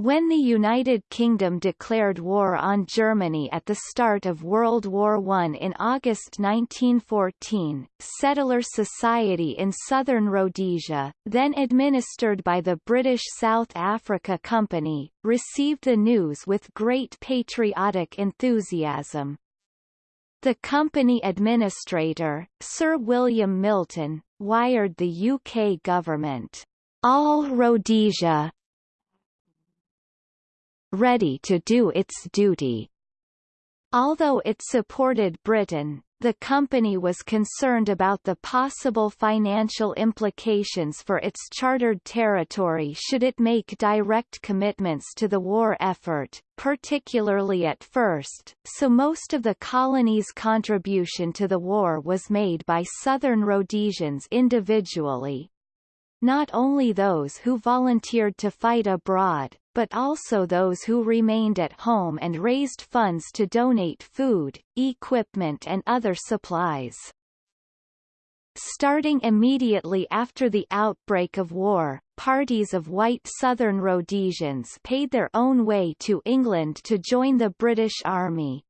When the United Kingdom declared war on Germany at the start of World War I in August 1914, Settler Society in southern Rhodesia, then administered by the British South Africa Company, received the news with great patriotic enthusiasm. The company administrator, Sir William Milton, wired the UK government, "All Rhodesia, ready to do its duty. Although it supported Britain, the company was concerned about the possible financial implications for its chartered territory should it make direct commitments to the war effort, particularly at first, so most of the colony's contribution to the war was made by southern Rhodesians individually, not only those who volunteered to fight abroad, but also those who remained at home and raised funds to donate food, equipment and other supplies. Starting immediately after the outbreak of war, parties of white Southern Rhodesians paid their own way to England to join the British Army.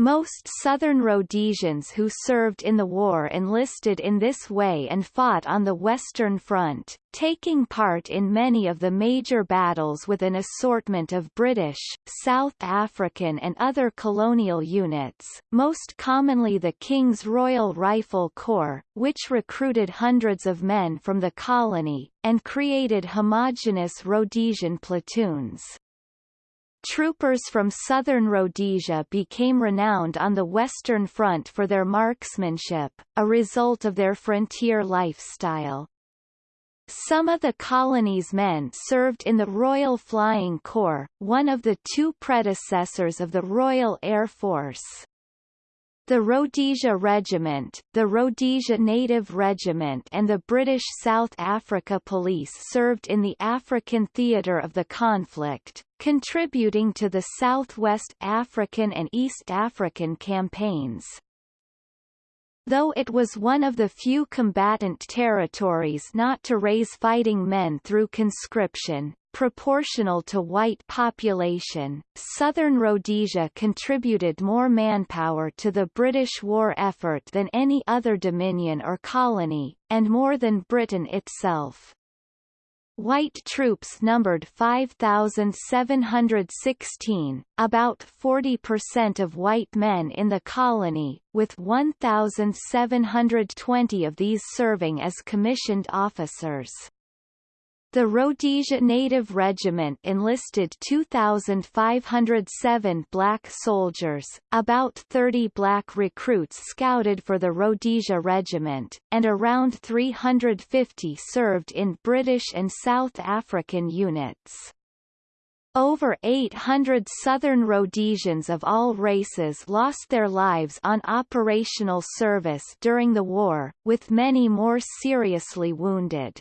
Most Southern Rhodesians who served in the war enlisted in this way and fought on the Western Front, taking part in many of the major battles with an assortment of British, South African and other colonial units, most commonly the King's Royal Rifle Corps, which recruited hundreds of men from the colony, and created homogeneous Rhodesian platoons. Troopers from southern Rhodesia became renowned on the Western Front for their marksmanship, a result of their frontier lifestyle. Some of the colony's men served in the Royal Flying Corps, one of the two predecessors of the Royal Air Force. The Rhodesia Regiment, the Rhodesia Native Regiment and the British South Africa Police served in the African theatre of the conflict, contributing to the Southwest African and East African campaigns. Though it was one of the few combatant territories not to raise fighting men through conscription, proportional to white population, southern Rhodesia contributed more manpower to the British war effort than any other dominion or colony, and more than Britain itself. White troops numbered 5,716, about 40% of white men in the colony, with 1,720 of these serving as commissioned officers. The Rhodesia Native Regiment enlisted 2,507 black soldiers, about 30 black recruits scouted for the Rhodesia Regiment, and around 350 served in British and South African units. Over 800 Southern Rhodesians of all races lost their lives on operational service during the war, with many more seriously wounded.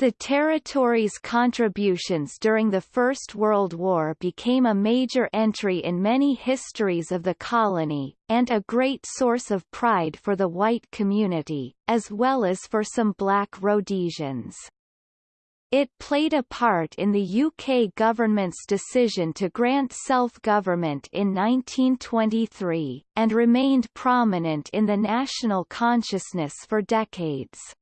The territory's contributions during the First World War became a major entry in many histories of the colony, and a great source of pride for the white community, as well as for some black Rhodesians. It played a part in the UK government's decision to grant self-government in 1923, and remained prominent in the national consciousness for decades.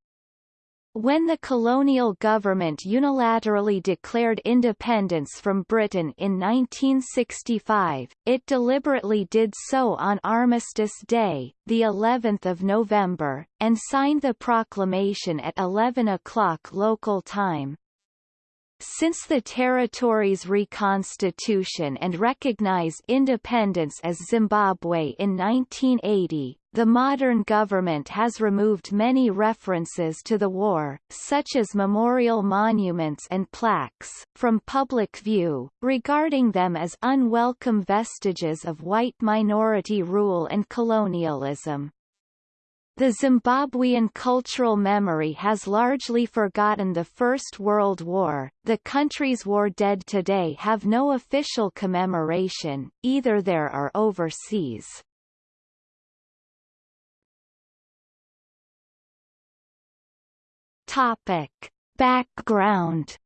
When the colonial government unilaterally declared independence from Britain in 1965, it deliberately did so on Armistice Day, the 11th of November, and signed the proclamation at 11 o'clock local time. Since the territory's reconstitution and recognized independence as Zimbabwe in 1980, the modern government has removed many references to the war, such as memorial monuments and plaques, from public view, regarding them as unwelcome vestiges of white minority rule and colonialism. The Zimbabwean cultural memory has largely forgotten the First World War. The country's war dead today have no official commemoration, either there or overseas. Topic. Background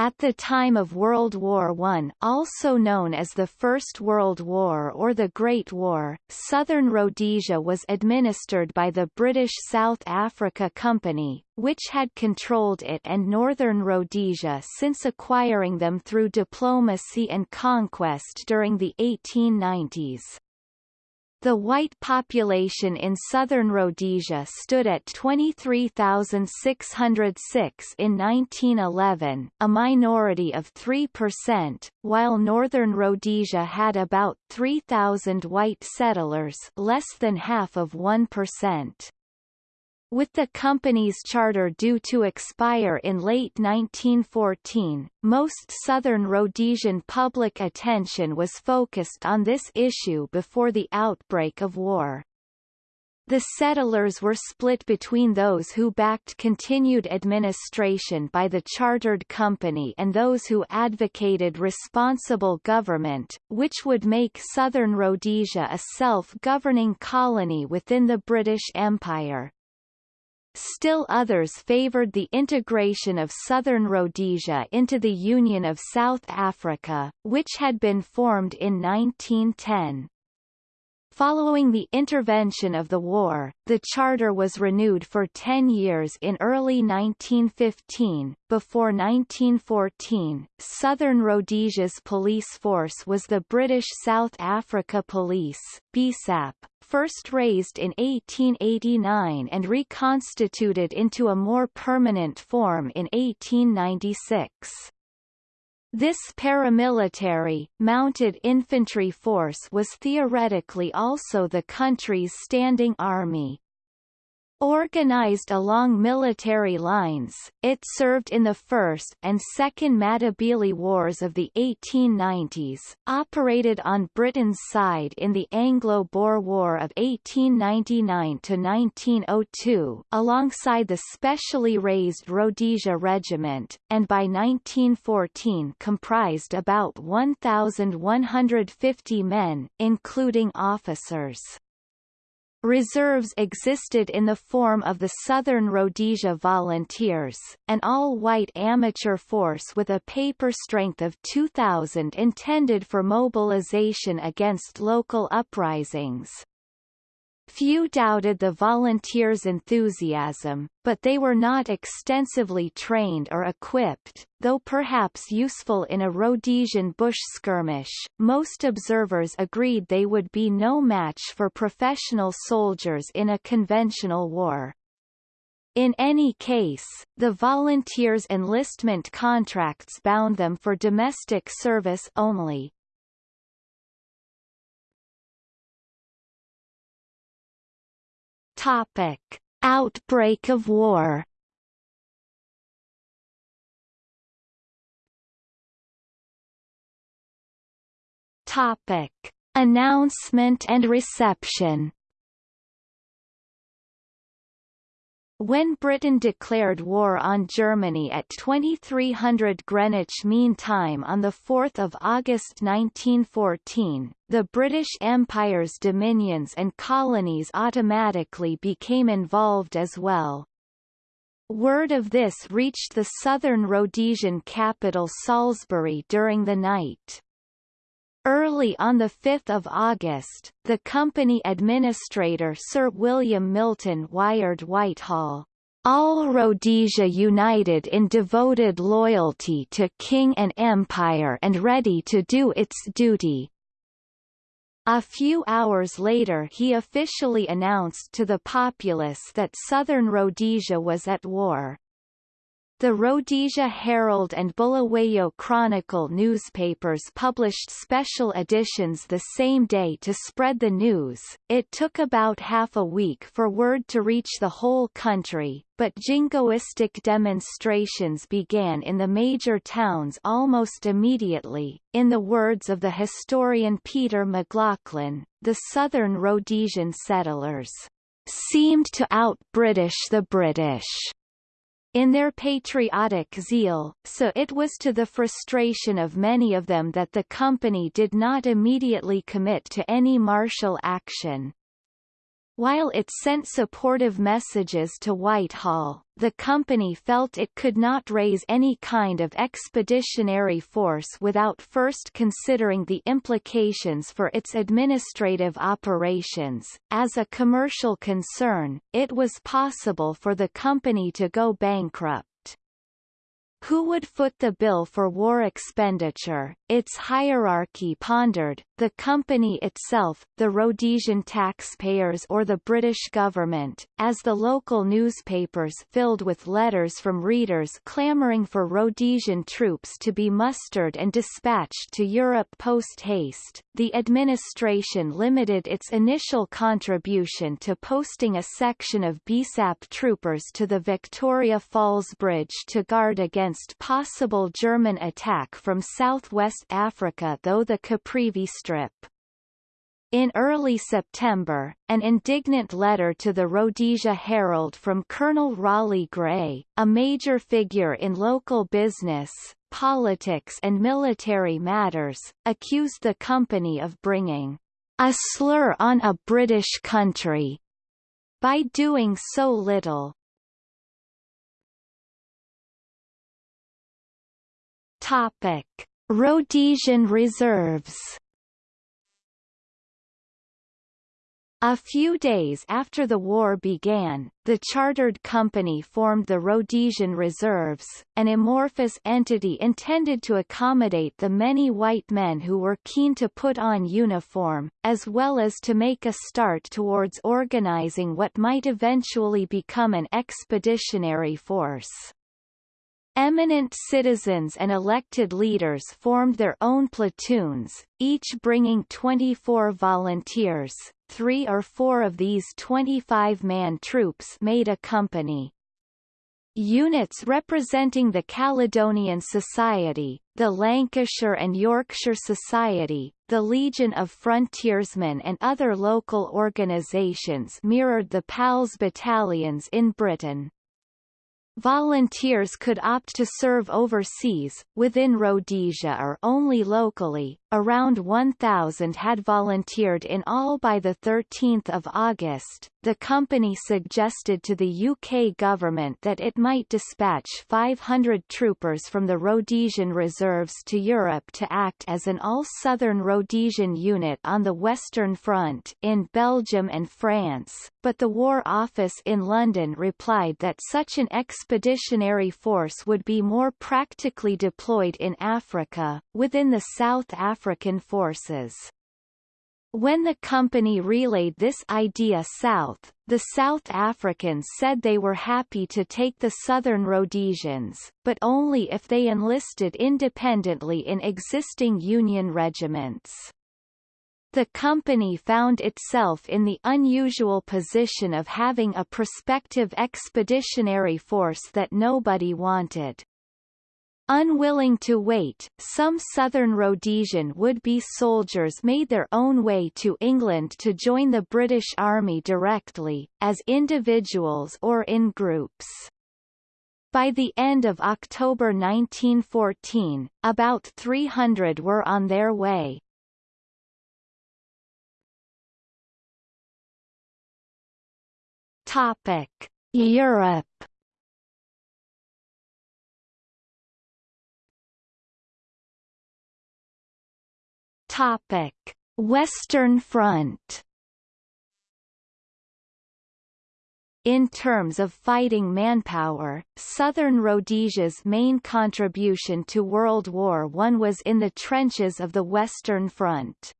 At the time of World War I also known as the First World War or the Great War, southern Rhodesia was administered by the British South Africa Company, which had controlled it and northern Rhodesia since acquiring them through diplomacy and conquest during the 1890s. The white population in southern Rhodesia stood at 23,606 in 1911, a minority of 3%, while northern Rhodesia had about 3,000 white settlers less than half of 1%. With the company's charter due to expire in late 1914, most southern Rhodesian public attention was focused on this issue before the outbreak of war. The settlers were split between those who backed continued administration by the chartered company and those who advocated responsible government, which would make southern Rhodesia a self-governing colony within the British Empire. Still others favoured the integration of southern Rhodesia into the Union of South Africa, which had been formed in 1910. Following the intervention of the war, the charter was renewed for 10 years in early 1915. Before 1914, Southern Rhodesia's police force was the British South Africa Police BSAP, first raised in 1889 and reconstituted into a more permanent form in 1896. This paramilitary, mounted infantry force was theoretically also the country's standing army. Organized along military lines, it served in the First and Second Matabele Wars of the 1890s, operated on Britain's side in the Anglo-Boer War of 1899–1902 alongside the specially raised Rhodesia Regiment, and by 1914 comprised about 1,150 men, including officers. Reserves existed in the form of the Southern Rhodesia Volunteers, an all-white amateur force with a paper strength of 2,000 intended for mobilization against local uprisings. Few doubted the volunteers' enthusiasm, but they were not extensively trained or equipped, though perhaps useful in a Rhodesian bush skirmish. Most observers agreed they would be no match for professional soldiers in a conventional war. In any case, the volunteers' enlistment contracts bound them for domestic service only, Topic: Outbreak of war. Topic: Announcement and reception. When Britain declared war on Germany at 2300 Greenwich Mean Time on 4 August 1914, the British Empire's dominions and colonies automatically became involved as well. Word of this reached the southern Rhodesian capital Salisbury during the night. Early on 5 August, the company administrator Sir William Milton wired Whitehall, all Rhodesia united in devoted loyalty to King and Empire and ready to do its duty. A few hours later he officially announced to the populace that southern Rhodesia was at war. The Rhodesia Herald and Bulawayo Chronicle newspapers published special editions the same day to spread the news. It took about half a week for word to reach the whole country, but jingoistic demonstrations began in the major towns almost immediately. In the words of the historian Peter McLaughlin, the southern Rhodesian settlers seemed to out-British the British in their patriotic zeal, so it was to the frustration of many of them that the company did not immediately commit to any martial action. While it sent supportive messages to Whitehall, the company felt it could not raise any kind of expeditionary force without first considering the implications for its administrative operations. As a commercial concern, it was possible for the company to go bankrupt. Who would foot the bill for war expenditure? Its hierarchy pondered, the company itself, the Rhodesian taxpayers or the British government, as the local newspapers filled with letters from readers clamouring for Rhodesian troops to be mustered and dispatched to Europe post-haste, the administration limited its initial contribution to posting a section of BSAP troopers to the Victoria Falls Bridge to guard against possible German attack from southwest Africa though the Caprivi Strip. In early September, an indignant letter to the Rhodesia Herald from Colonel Raleigh Grey, a major figure in local business, politics and military matters, accused the company of bringing a slur on a British country by doing so little. Topic: Rhodesian reserves A few days after the war began, the chartered company formed the Rhodesian Reserves, an amorphous entity intended to accommodate the many white men who were keen to put on uniform, as well as to make a start towards organizing what might eventually become an expeditionary force. Eminent citizens and elected leaders formed their own platoons, each bringing 24 volunteers. Three or four of these 25-man troops made a company. Units representing the Caledonian Society, the Lancashire and Yorkshire Society, the Legion of Frontiersmen and other local organisations mirrored the PALS battalions in Britain. Volunteers could opt to serve overseas, within Rhodesia or only locally. Around 1,000 had volunteered in all by 13 August. The company suggested to the UK government that it might dispatch 500 troopers from the Rhodesian reserves to Europe to act as an all-Southern Rhodesian unit on the Western Front in Belgium and France, but the War Office in London replied that such an expeditionary force would be more practically deployed in Africa, within the South African forces. When the company relayed this idea south, the South Africans said they were happy to take the Southern Rhodesians, but only if they enlisted independently in existing Union regiments. The company found itself in the unusual position of having a prospective expeditionary force that nobody wanted. Unwilling to wait, some southern Rhodesian would-be soldiers made their own way to England to join the British Army directly, as individuals or in groups. By the end of October 1914, about 300 were on their way. Topic: Europe. Topic: Western Front. In terms of fighting manpower, Southern Rhodesia's main contribution to World War I was in the trenches of the Western Front.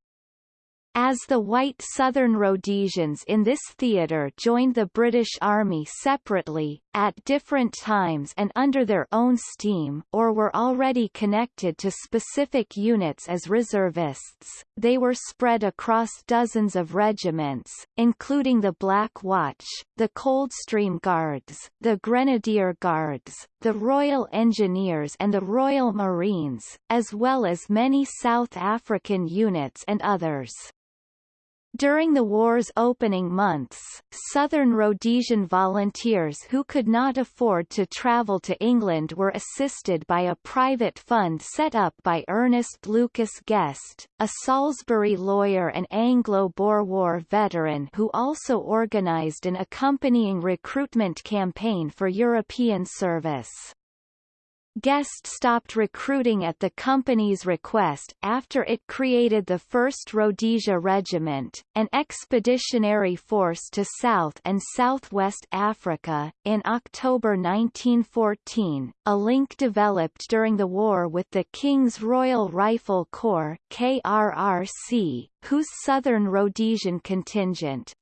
As the white Southern Rhodesians in this theatre joined the British Army separately, at different times and under their own steam or were already connected to specific units as reservists, they were spread across dozens of regiments, including the Black Watch, the Coldstream Guards, the Grenadier Guards, the Royal Engineers and the Royal Marines, as well as many South African units and others. During the war's opening months, Southern Rhodesian volunteers who could not afford to travel to England were assisted by a private fund set up by Ernest Lucas Guest, a Salisbury lawyer and Anglo-Boer War veteran who also organised an accompanying recruitment campaign for European service. Guest stopped recruiting at the company's request after it created the 1st Rhodesia Regiment, an expeditionary force to South and Southwest Africa. In October 1914, a link developed during the war with the King's Royal Rifle Corps KRRC, whose Southern Rhodesian contingent,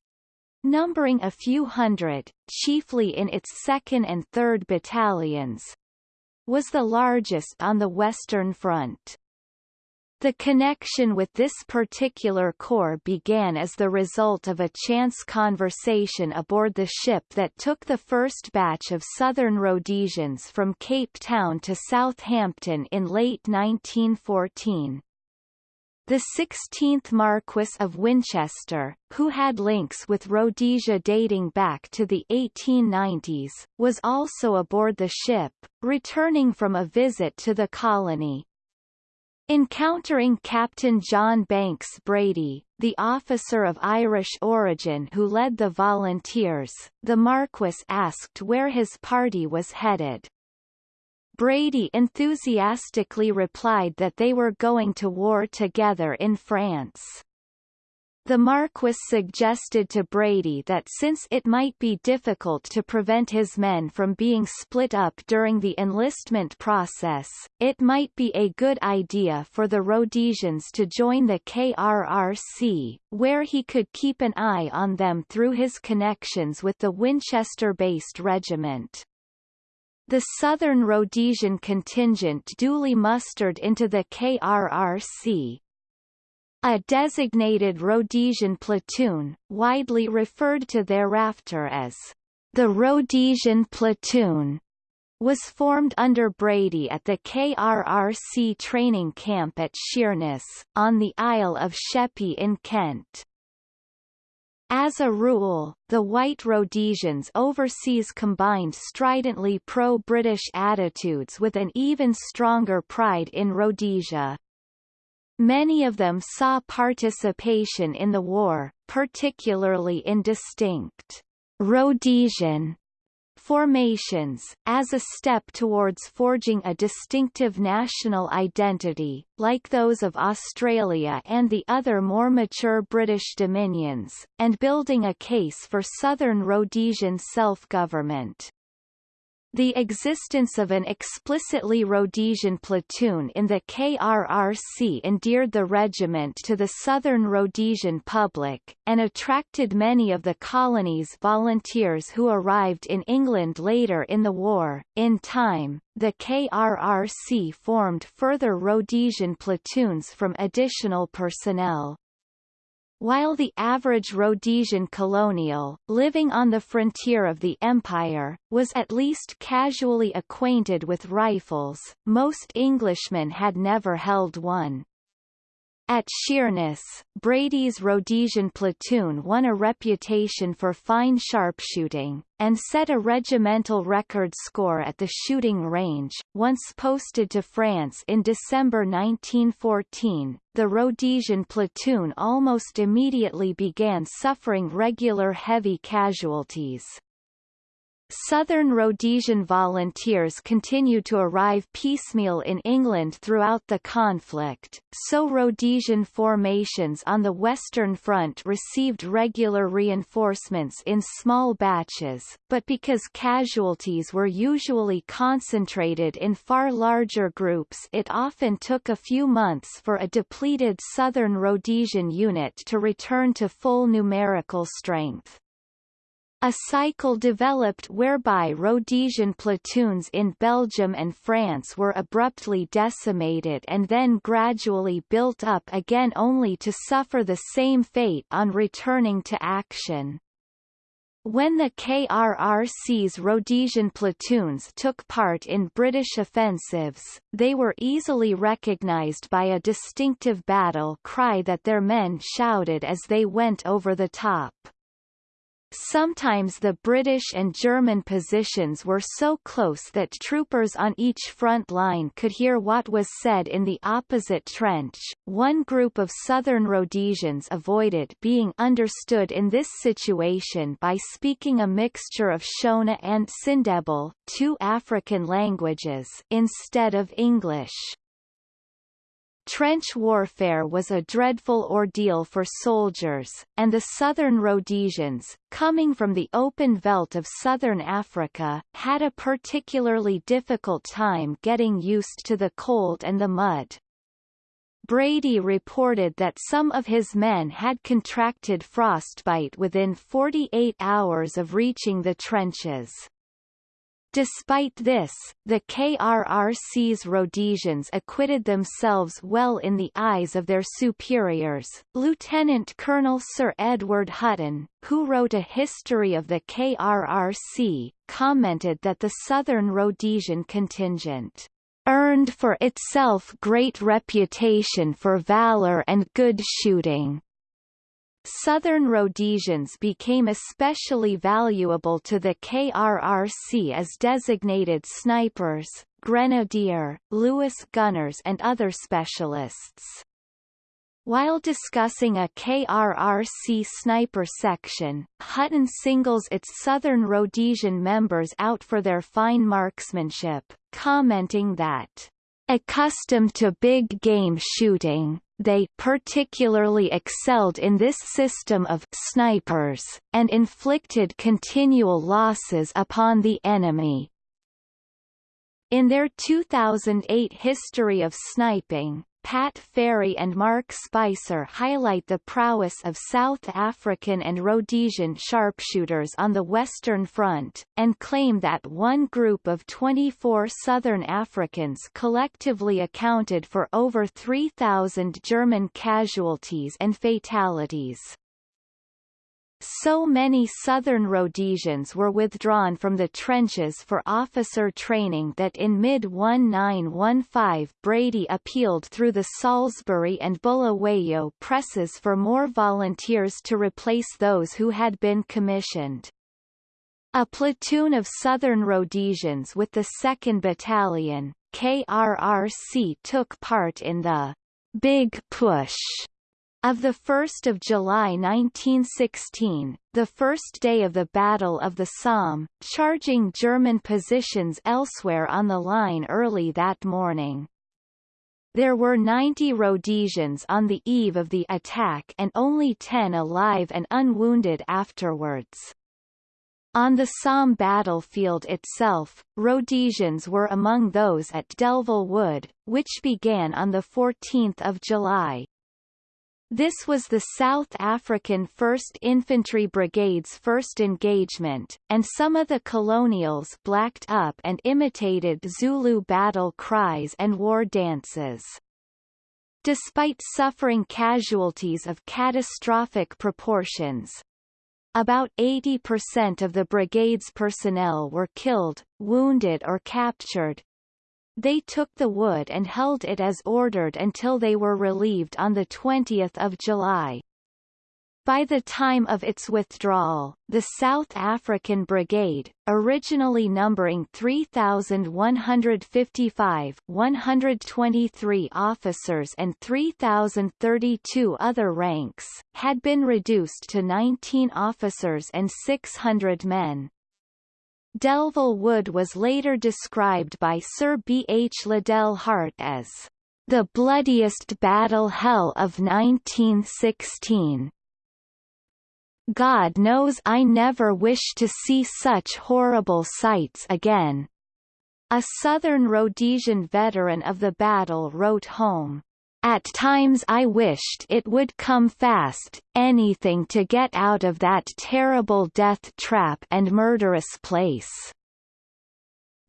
numbering a few hundred, chiefly in its 2nd and 3rd battalions, was the largest on the Western Front. The connection with this particular corps began as the result of a chance conversation aboard the ship that took the first batch of Southern Rhodesians from Cape Town to Southampton in late 1914. The 16th Marquess of Winchester, who had links with Rhodesia dating back to the 1890s, was also aboard the ship, returning from a visit to the colony. Encountering Captain John Banks Brady, the officer of Irish origin who led the volunteers, the Marquess asked where his party was headed. Brady enthusiastically replied that they were going to war together in France. The Marquis suggested to Brady that since it might be difficult to prevent his men from being split up during the enlistment process, it might be a good idea for the Rhodesians to join the KRRC, where he could keep an eye on them through his connections with the Winchester-based regiment. The Southern Rhodesian contingent duly mustered into the KRRC. A designated Rhodesian platoon, widely referred to thereafter as the Rhodesian Platoon, was formed under Brady at the KRRC training camp at Sheerness, on the Isle of Sheppey in Kent. As a rule, the White Rhodesians overseas combined stridently pro-British attitudes with an even stronger pride in Rhodesia. Many of them saw participation in the war, particularly in distinct Rhodesian formations, as a step towards forging a distinctive national identity, like those of Australia and the other more mature British dominions, and building a case for Southern Rhodesian self-government. The existence of an explicitly Rhodesian platoon in the KRRC endeared the regiment to the Southern Rhodesian public, and attracted many of the colony's volunteers who arrived in England later in the war. In time, the KRRC formed further Rhodesian platoons from additional personnel. While the average Rhodesian colonial, living on the frontier of the empire, was at least casually acquainted with rifles, most Englishmen had never held one. At Sheerness, Brady's Rhodesian platoon won a reputation for fine sharpshooting, and set a regimental record score at the shooting range. Once posted to France in December 1914, the Rhodesian platoon almost immediately began suffering regular heavy casualties. Southern Rhodesian volunteers continued to arrive piecemeal in England throughout the conflict, so Rhodesian formations on the Western Front received regular reinforcements in small batches, but because casualties were usually concentrated in far larger groups it often took a few months for a depleted Southern Rhodesian unit to return to full numerical strength. A cycle developed whereby Rhodesian platoons in Belgium and France were abruptly decimated and then gradually built up again only to suffer the same fate on returning to action. When the KRRC's Rhodesian platoons took part in British offensives, they were easily recognized by a distinctive battle cry that their men shouted as they went over the top. Sometimes the British and German positions were so close that troopers on each front line could hear what was said in the opposite trench. One group of southern Rhodesians avoided being understood in this situation by speaking a mixture of Shona and Sindebele, two African languages, instead of English. Trench warfare was a dreadful ordeal for soldiers, and the southern Rhodesians, coming from the open veldt of southern Africa, had a particularly difficult time getting used to the cold and the mud. Brady reported that some of his men had contracted frostbite within 48 hours of reaching the trenches. Despite this, the KRRC's Rhodesians acquitted themselves well in the eyes of their superiors. Lieutenant Colonel Sir Edward Hutton, who wrote a history of the KRRC, commented that the Southern Rhodesian contingent earned for itself great reputation for valor and good shooting. Southern Rhodesians became especially valuable to the KRRC as designated snipers, grenadier, Lewis gunners and other specialists. While discussing a KRRC sniper section, Hutton singles its Southern Rhodesian members out for their fine marksmanship, commenting that, "...accustomed to big game shooting, they particularly excelled in this system of snipers, and inflicted continual losses upon the enemy. In their 2008 History of Sniping, Pat Farey and Mark Spicer highlight the prowess of South African and Rhodesian sharpshooters on the Western Front, and claim that one group of 24 Southern Africans collectively accounted for over 3,000 German casualties and fatalities. So many southern Rhodesians were withdrawn from the trenches for officer training that in mid-1915 Brady appealed through the Salisbury and Bulawayo presses for more volunteers to replace those who had been commissioned. A platoon of southern Rhodesians with the 2nd Battalion, KRRC took part in the Big Push of 1 July 1916, the first day of the Battle of the Somme, charging German positions elsewhere on the line early that morning. There were 90 Rhodesians on the eve of the attack and only 10 alive and unwounded afterwards. On the Somme battlefield itself, Rhodesians were among those at Delville Wood, which began on 14 July. This was the South African 1st Infantry Brigade's first engagement, and some of the colonials blacked up and imitated Zulu battle cries and war dances. Despite suffering casualties of catastrophic proportions, about 80% of the brigade's personnel were killed, wounded or captured, they took the wood and held it as ordered until they were relieved on 20 July. By the time of its withdrawal, the South African Brigade, originally numbering 3,155 123 officers and 3,032 other ranks, had been reduced to 19 officers and 600 men. Delville Wood was later described by Sir B. H. Liddell Hart as the bloodiest battle hell of 1916. God knows I never wish to see such horrible sights again. A Southern Rhodesian veteran of the battle wrote home. At times I wished it would come fast, anything to get out of that terrible death trap and murderous place.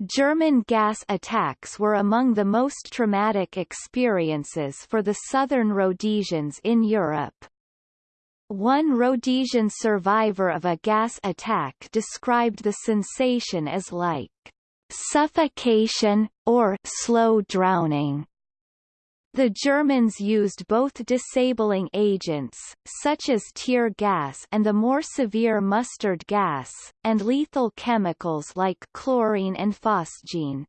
German gas attacks were among the most traumatic experiences for the southern Rhodesians in Europe. One Rhodesian survivor of a gas attack described the sensation as like suffocation, or slow drowning. The Germans used both disabling agents, such as tear gas and the more severe mustard gas, and lethal chemicals like chlorine and phosgene.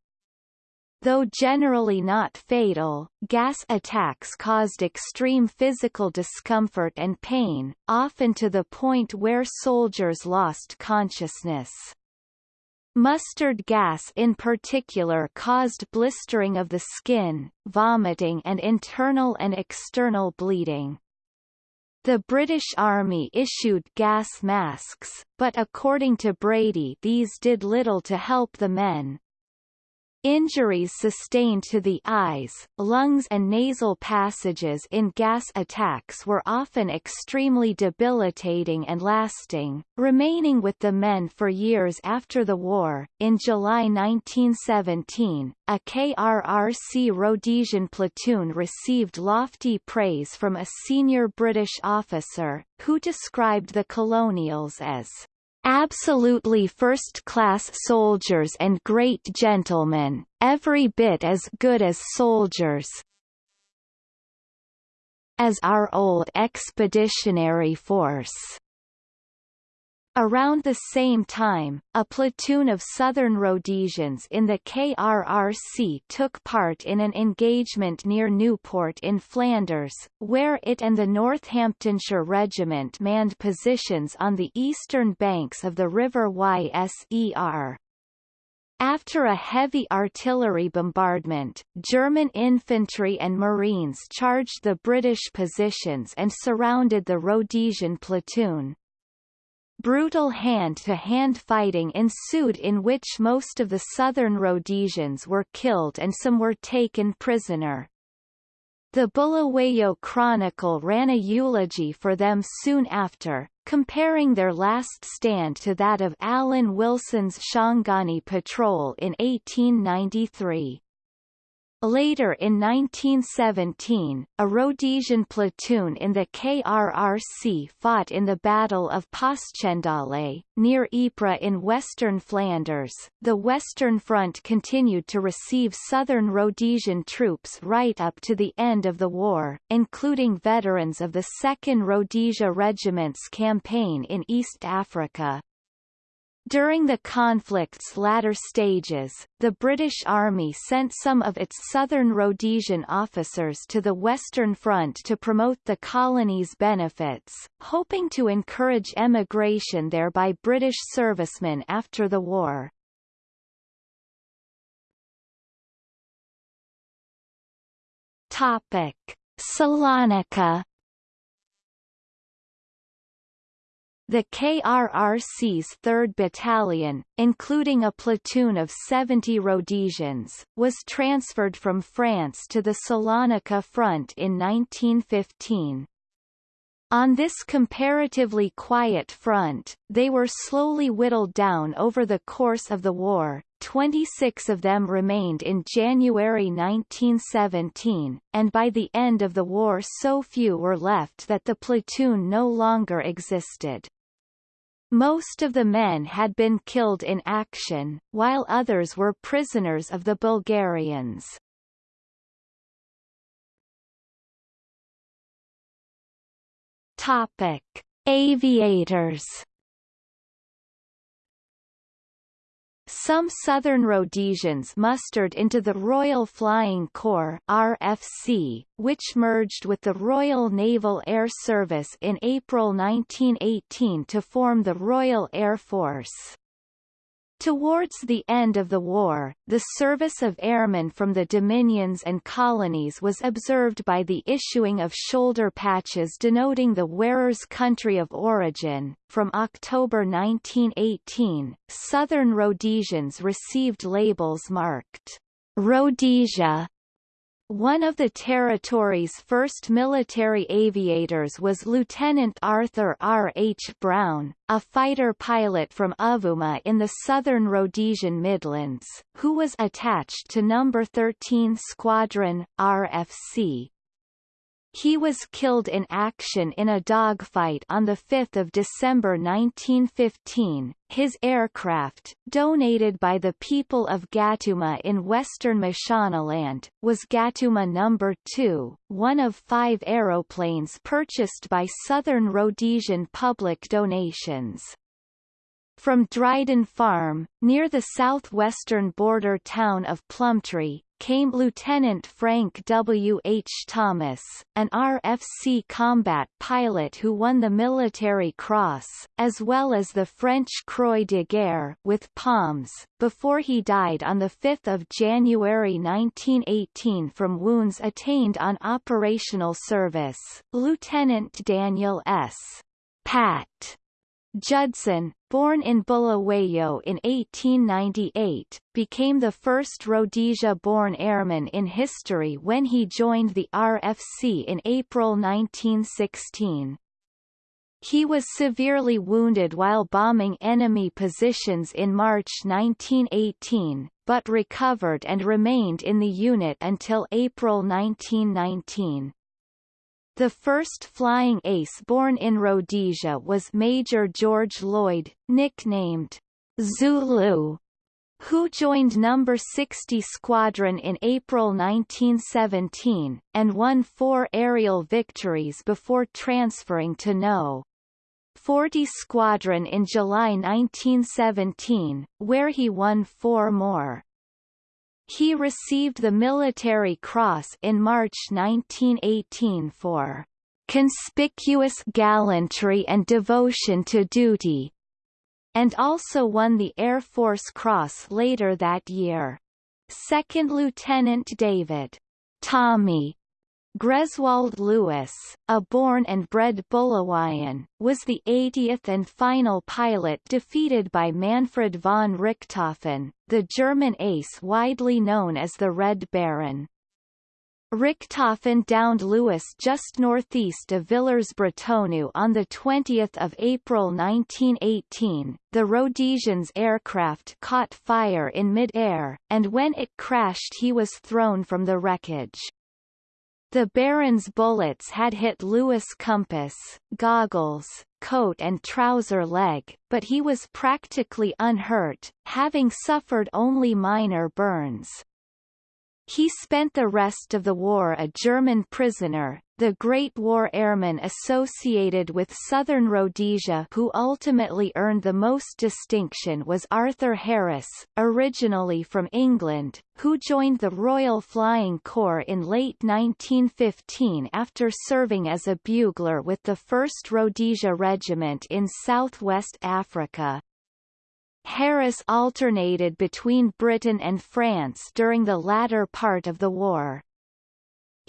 Though generally not fatal, gas attacks caused extreme physical discomfort and pain, often to the point where soldiers lost consciousness. Mustard gas in particular caused blistering of the skin, vomiting and internal and external bleeding. The British Army issued gas masks, but according to Brady these did little to help the men, Injuries sustained to the eyes, lungs and nasal passages in gas attacks were often extremely debilitating and lasting, remaining with the men for years after the war. In July 1917, a KRRC Rhodesian platoon received lofty praise from a senior British officer, who described the colonials as absolutely first-class soldiers and great gentlemen, every bit as good as soldiers as our old expeditionary force. Around the same time, a platoon of Southern Rhodesians in the KRRC took part in an engagement near Newport in Flanders, where it and the Northamptonshire Regiment manned positions on the eastern banks of the River Yser. After a heavy artillery bombardment, German infantry and marines charged the British positions and surrounded the Rhodesian platoon. Brutal hand-to-hand -hand fighting ensued in which most of the southern Rhodesians were killed and some were taken prisoner. The Bulawayo Chronicle ran a eulogy for them soon after, comparing their last stand to that of Allan Wilson's Shangani Patrol in 1893. Later in 1917, a Rhodesian platoon in the KRRC fought in the Battle of Passchendaele, near Ypres in western Flanders. The Western Front continued to receive southern Rhodesian troops right up to the end of the war, including veterans of the 2nd Rhodesia Regiment's campaign in East Africa. During the conflict's latter stages, the British Army sent some of its southern Rhodesian officers to the Western Front to promote the colony's benefits, hoping to encourage emigration there by British servicemen after the war. Topic. Salonika The KRRC's 3rd Battalion, including a platoon of 70 Rhodesians, was transferred from France to the Salonika front in 1915. On this comparatively quiet front, they were slowly whittled down over the course of the war, 26 of them remained in January 1917, and by the end of the war so few were left that the platoon no longer existed. Most of the men had been killed in action, while others were prisoners of the Bulgarians. Topic: Aviators Some Southern Rhodesians mustered into the Royal Flying Corps RFC, which merged with the Royal Naval Air Service in April 1918 to form the Royal Air Force. Towards the end of the war, the service of airmen from the dominions and colonies was observed by the issuing of shoulder patches denoting the wearer's country of origin. From October 1918, Southern Rhodesians received labels marked Rhodesia one of the territory's first military aviators was Lieutenant Arthur R. H. Brown, a fighter pilot from Umvuma in the southern Rhodesian Midlands, who was attached to No. 13 Squadron, RFC. He was killed in action in a dogfight on 5 December 1915. His aircraft, donated by the people of Gatooma in western Mashonaland, was Gatooma No. 2, one of five aeroplanes purchased by Southern Rhodesian public donations. From Dryden Farm, near the southwestern border town of Plumtree, came Lieutenant Frank W. H. Thomas, an RFC combat pilot who won the Military Cross, as well as the French Croix de Guerre with Palms, before he died on 5 January 1918 from wounds attained on operational service. Lieutenant Daniel S. Pat Judson, born in Bulawayo in 1898, became the first Rhodesia-born airman in history when he joined the RFC in April 1916. He was severely wounded while bombing enemy positions in March 1918, but recovered and remained in the unit until April 1919. The first flying ace born in Rhodesia was Major George Lloyd, nicknamed Zulu, who joined No. 60 Squadron in April 1917, and won four aerial victories before transferring to No. 40 Squadron in July 1917, where he won four more. He received the Military Cross in March 1918 for conspicuous gallantry and devotion to duty, and also won the Air Force Cross later that year. Second Lieutenant David Tommy Greswolde Lewis, a born and bred Bulawayan, was the 80th and final pilot defeated by Manfred von Richthofen, the German ace widely known as the Red Baron. Richthofen downed Lewis just northeast of Villers-Bretonneux on 20 April 1918. The Rhodesian's aircraft caught fire in mid-air, and when it crashed he was thrown from the wreckage. The Baron's bullets had hit Lewis' compass, goggles, coat and trouser leg, but he was practically unhurt, having suffered only minor burns. He spent the rest of the war a German prisoner, the Great War airmen associated with southern Rhodesia who ultimately earned the most distinction was Arthur Harris, originally from England, who joined the Royal Flying Corps in late 1915 after serving as a bugler with the 1st Rhodesia Regiment in southwest Africa. Harris alternated between Britain and France during the latter part of the war.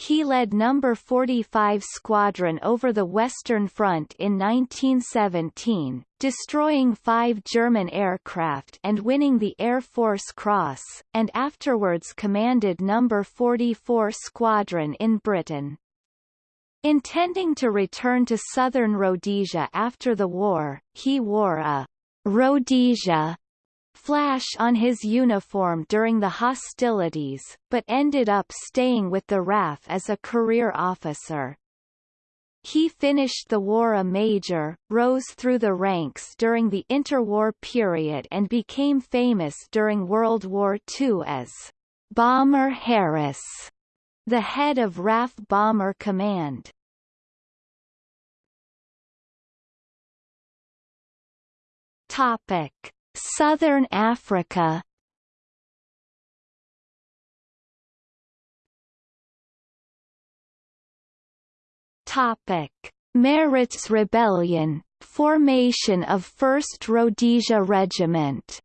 He led No. 45 Squadron over the Western Front in 1917, destroying five German aircraft and winning the Air Force Cross, and afterwards commanded No. 44 Squadron in Britain. Intending to return to southern Rhodesia after the war, he wore a Rhodesia flash on his uniform during the hostilities, but ended up staying with the RAF as a career officer. He finished the war a major, rose through the ranks during the interwar period and became famous during World War II as Bomber Harris, the head of RAF Bomber Command. Topic: Southern Africa. Topic: Maritz Rebellion, formation of 1st Rhodesia Regiment.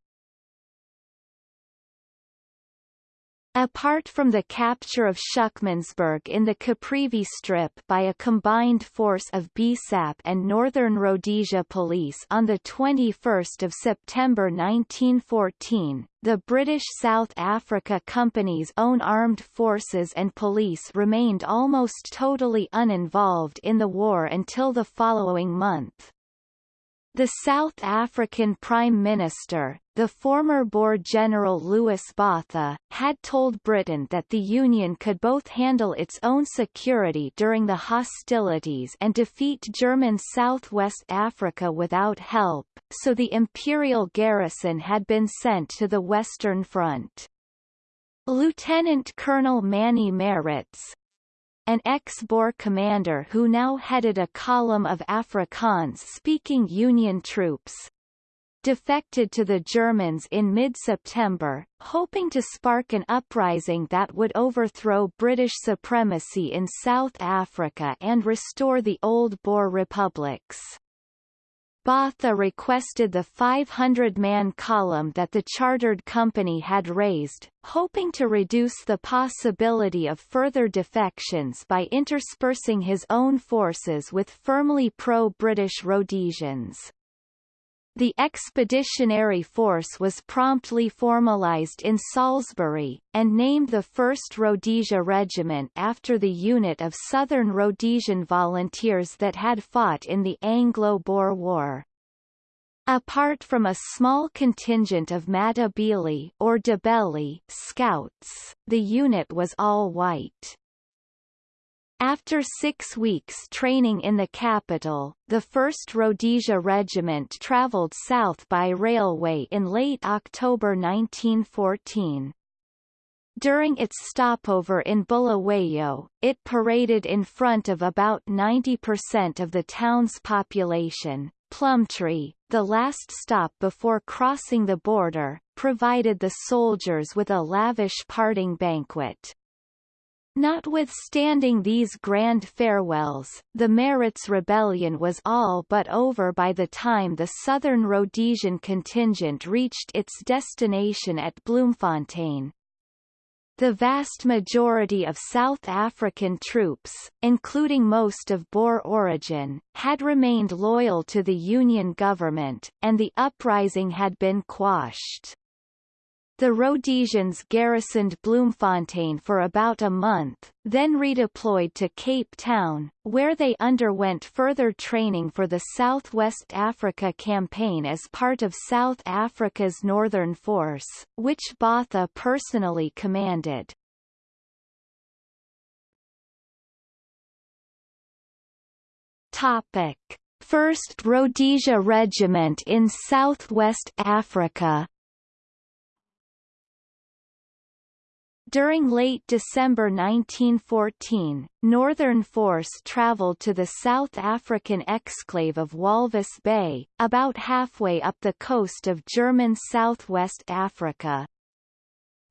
Apart from the capture of Schuckmannsburg in the Caprivi Strip by a combined force of BSAP and Northern Rhodesia Police on 21 September 1914, the British South Africa Company's own armed forces and police remained almost totally uninvolved in the war until the following month. The South African Prime Minister, the former Boer General Louis Botha, had told Britain that the Union could both handle its own security during the hostilities and defeat German Southwest Africa without help, so the imperial garrison had been sent to the Western Front. Lieutenant Colonel Manie Maritz, an ex-Boer commander who now headed a column of Afrikaans-speaking Union troops, defected to the Germans in mid-September, hoping to spark an uprising that would overthrow British supremacy in South Africa and restore the old Boer republics. Botha requested the 500-man column that the chartered company had raised, hoping to reduce the possibility of further defections by interspersing his own forces with firmly pro-British Rhodesians. The expeditionary force was promptly formalized in Salisbury, and named the 1st Rhodesia Regiment after the unit of Southern Rhodesian volunteers that had fought in the Anglo-Boer War. Apart from a small contingent of Matabele or Ndebele scouts, the unit was all white. After six weeks training in the capital, the 1st Rhodesia Regiment travelled south by railway in late October 1914. During its stopover in Bulawayo, it paraded in front of about 90% of the town's population. Plumtree, the last stop before crossing the border, provided the soldiers with a lavish parting banquet. Notwithstanding these grand farewells, the Maritz rebellion was all but over by the time the Southern Rhodesian contingent reached its destination at Bloemfontein. The vast majority of South African troops, including most of Boer origin, had remained loyal to the Union government, and the uprising had been quashed. The Rhodesians garrisoned Bloemfontein for about a month, then redeployed to Cape Town, where they underwent further training for the Southwest Africa Campaign as part of South Africa's Northern Force, which Botha personally commanded. Topic. 1st Rhodesia Regiment in Southwest Africa During late December 1914, Northern Force travelled to the South African exclave of Walvis Bay, about halfway up the coast of German Southwest Africa.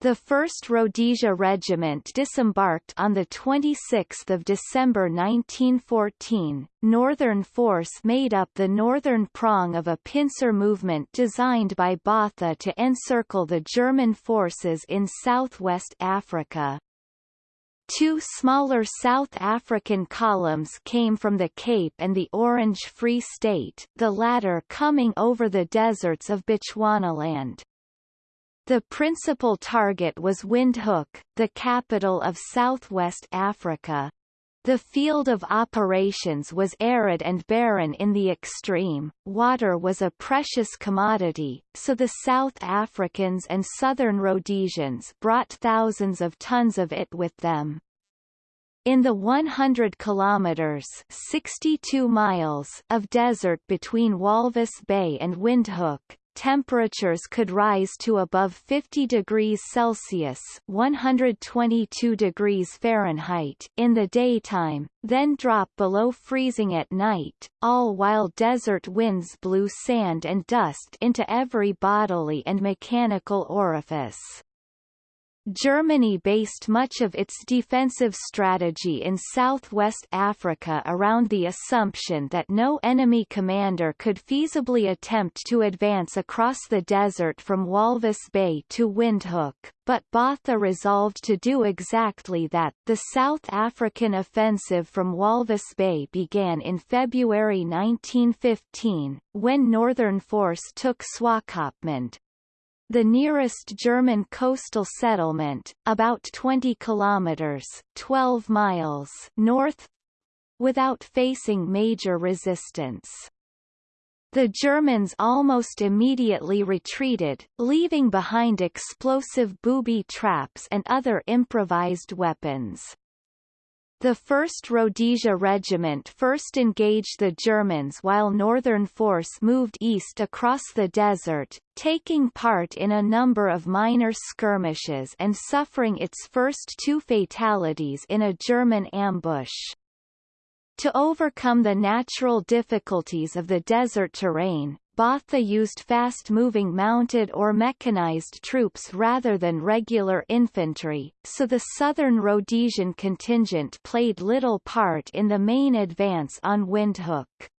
The 1st Rhodesia Regiment disembarked on 26 December 1914. Northern Force made up the northern prong of a pincer movement designed by Botha to encircle the German forces in southwest Africa. Two smaller South African columns came from the Cape and the Orange Free State, the latter coming over the deserts of Bechuanaland. The principal target was Windhoek, the capital of southwest Africa. The field of operations was arid and barren in the extreme, water was a precious commodity, so the South Africans and Southern Rhodesians brought thousands of tons of it with them. In the 100 kilometers 62 miles of desert between Walvis Bay and Windhoek, temperatures could rise to above 50 degrees Celsius 122 degrees Fahrenheit in the daytime, then drop below freezing at night, all while desert winds blew sand and dust into every bodily and mechanical orifice. Germany based much of its defensive strategy in southwest Africa around the assumption that no enemy commander could feasibly attempt to advance across the desert from Walvis Bay to Windhoek, but Botha resolved to do exactly that. The South African offensive from Walvis Bay began in February 1915, when Northern Force took Swakopmund, the nearest German coastal settlement, about 20 kilometers 12 miles north, without facing major resistance. The Germans almost immediately retreated, leaving behind explosive booby traps and other improvised weapons. The 1st Rhodesia Regiment first engaged the Germans while Northern Force moved east across the desert, taking part in a number of minor skirmishes and suffering its first two fatalities in a German ambush. To overcome the natural difficulties of the desert terrain, Botha used fast-moving mounted or mechanized troops rather than regular infantry, so the southern Rhodesian contingent played little part in the main advance on Windhoek.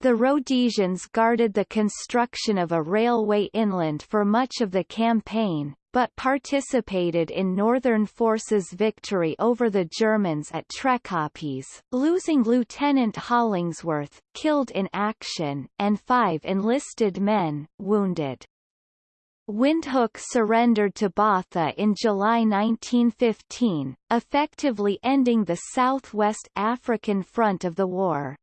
The Rhodesians guarded the construction of a railway inland for much of the campaign, but participated in Northern Forces' victory over the Germans at Trekkopjes, losing Lieutenant Hollingsworth, killed in action, and five enlisted men, wounded. Windhoek surrendered to Botha in July 1915, effectively ending the Southwest African Front of the war.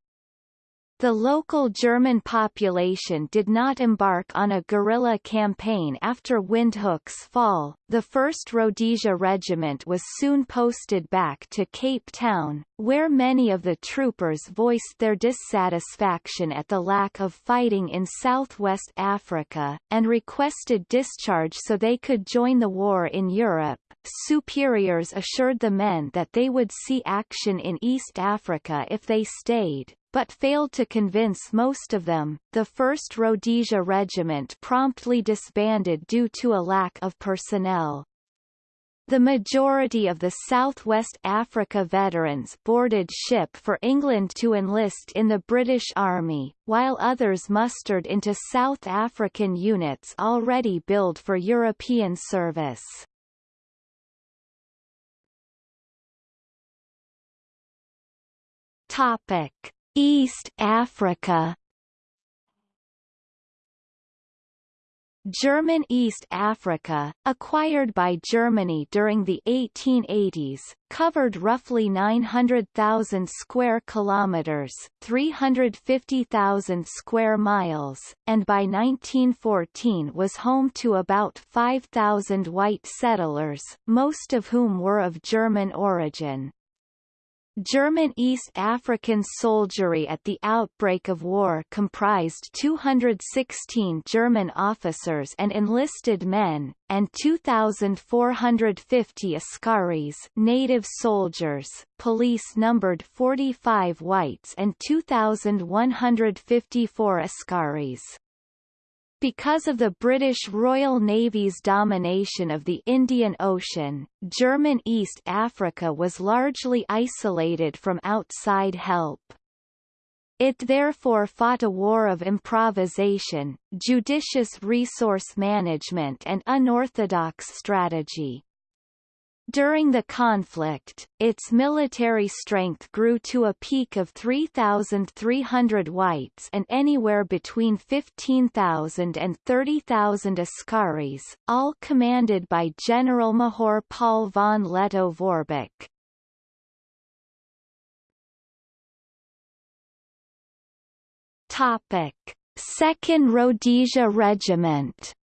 The local German population did not embark on a guerrilla campaign after Windhoek's fall. The 1st Rhodesia Regiment was soon posted back to Cape Town, where many of the troopers voiced their dissatisfaction at the lack of fighting in southwest Africa, and requested discharge so they could join the war in Europe. Superiors assured the men that they would see action in East Africa if they stayed, but failed to convince most of them. The 1st Rhodesia Regiment promptly disbanded due to a lack of personnel. The majority of the Southwest Africa veterans boarded ship for England to enlist in the British Army, while others mustered into South African units already billed for European service. Topic. East Africa German East Africa, acquired by Germany during the 1880s, covered roughly 900,000 square kilometers, 350,000 square miles, and by 1914 was home to about 5,000 white settlers, most of whom were of German origin. German East African soldiery at the outbreak of war comprised 216 German officers and enlisted men, and 2,450 Askaris native soldiers, police numbered 45 whites and 2,154 Askaris. Because of the British Royal Navy's domination of the Indian Ocean, German East Africa was largely isolated from outside help. It therefore fought a war of improvisation, judicious resource management and unorthodox strategy. During the conflict, its military strength grew to a peak of 3,300 whites and anywhere between 15,000 and 30,000 Askaris, all commanded by General Major Paul von Lettow-Vorbeck. Topic: Second Rhodesia Regiment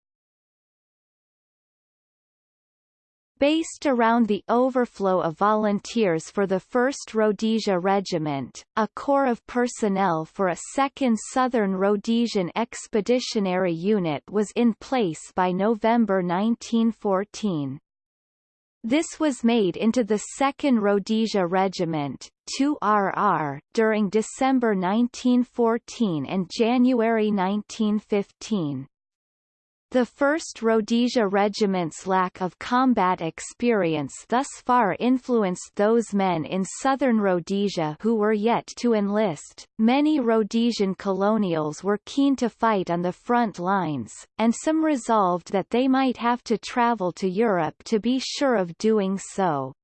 Based around the overflow of volunteers for the 1st Rhodesia Regiment, a corps of personnel for a 2nd Southern Rhodesian Expeditionary Unit was in place by November 1914. This was made into the 2nd Rhodesia Regiment 2RR during December 1914 and January 1915. The 1st Rhodesia Regiment's lack of combat experience thus far influenced those men in southern Rhodesia who were yet to enlist. Many Rhodesian colonials were keen to fight on the front lines, and some resolved that they might have to travel to Europe to be sure of doing so.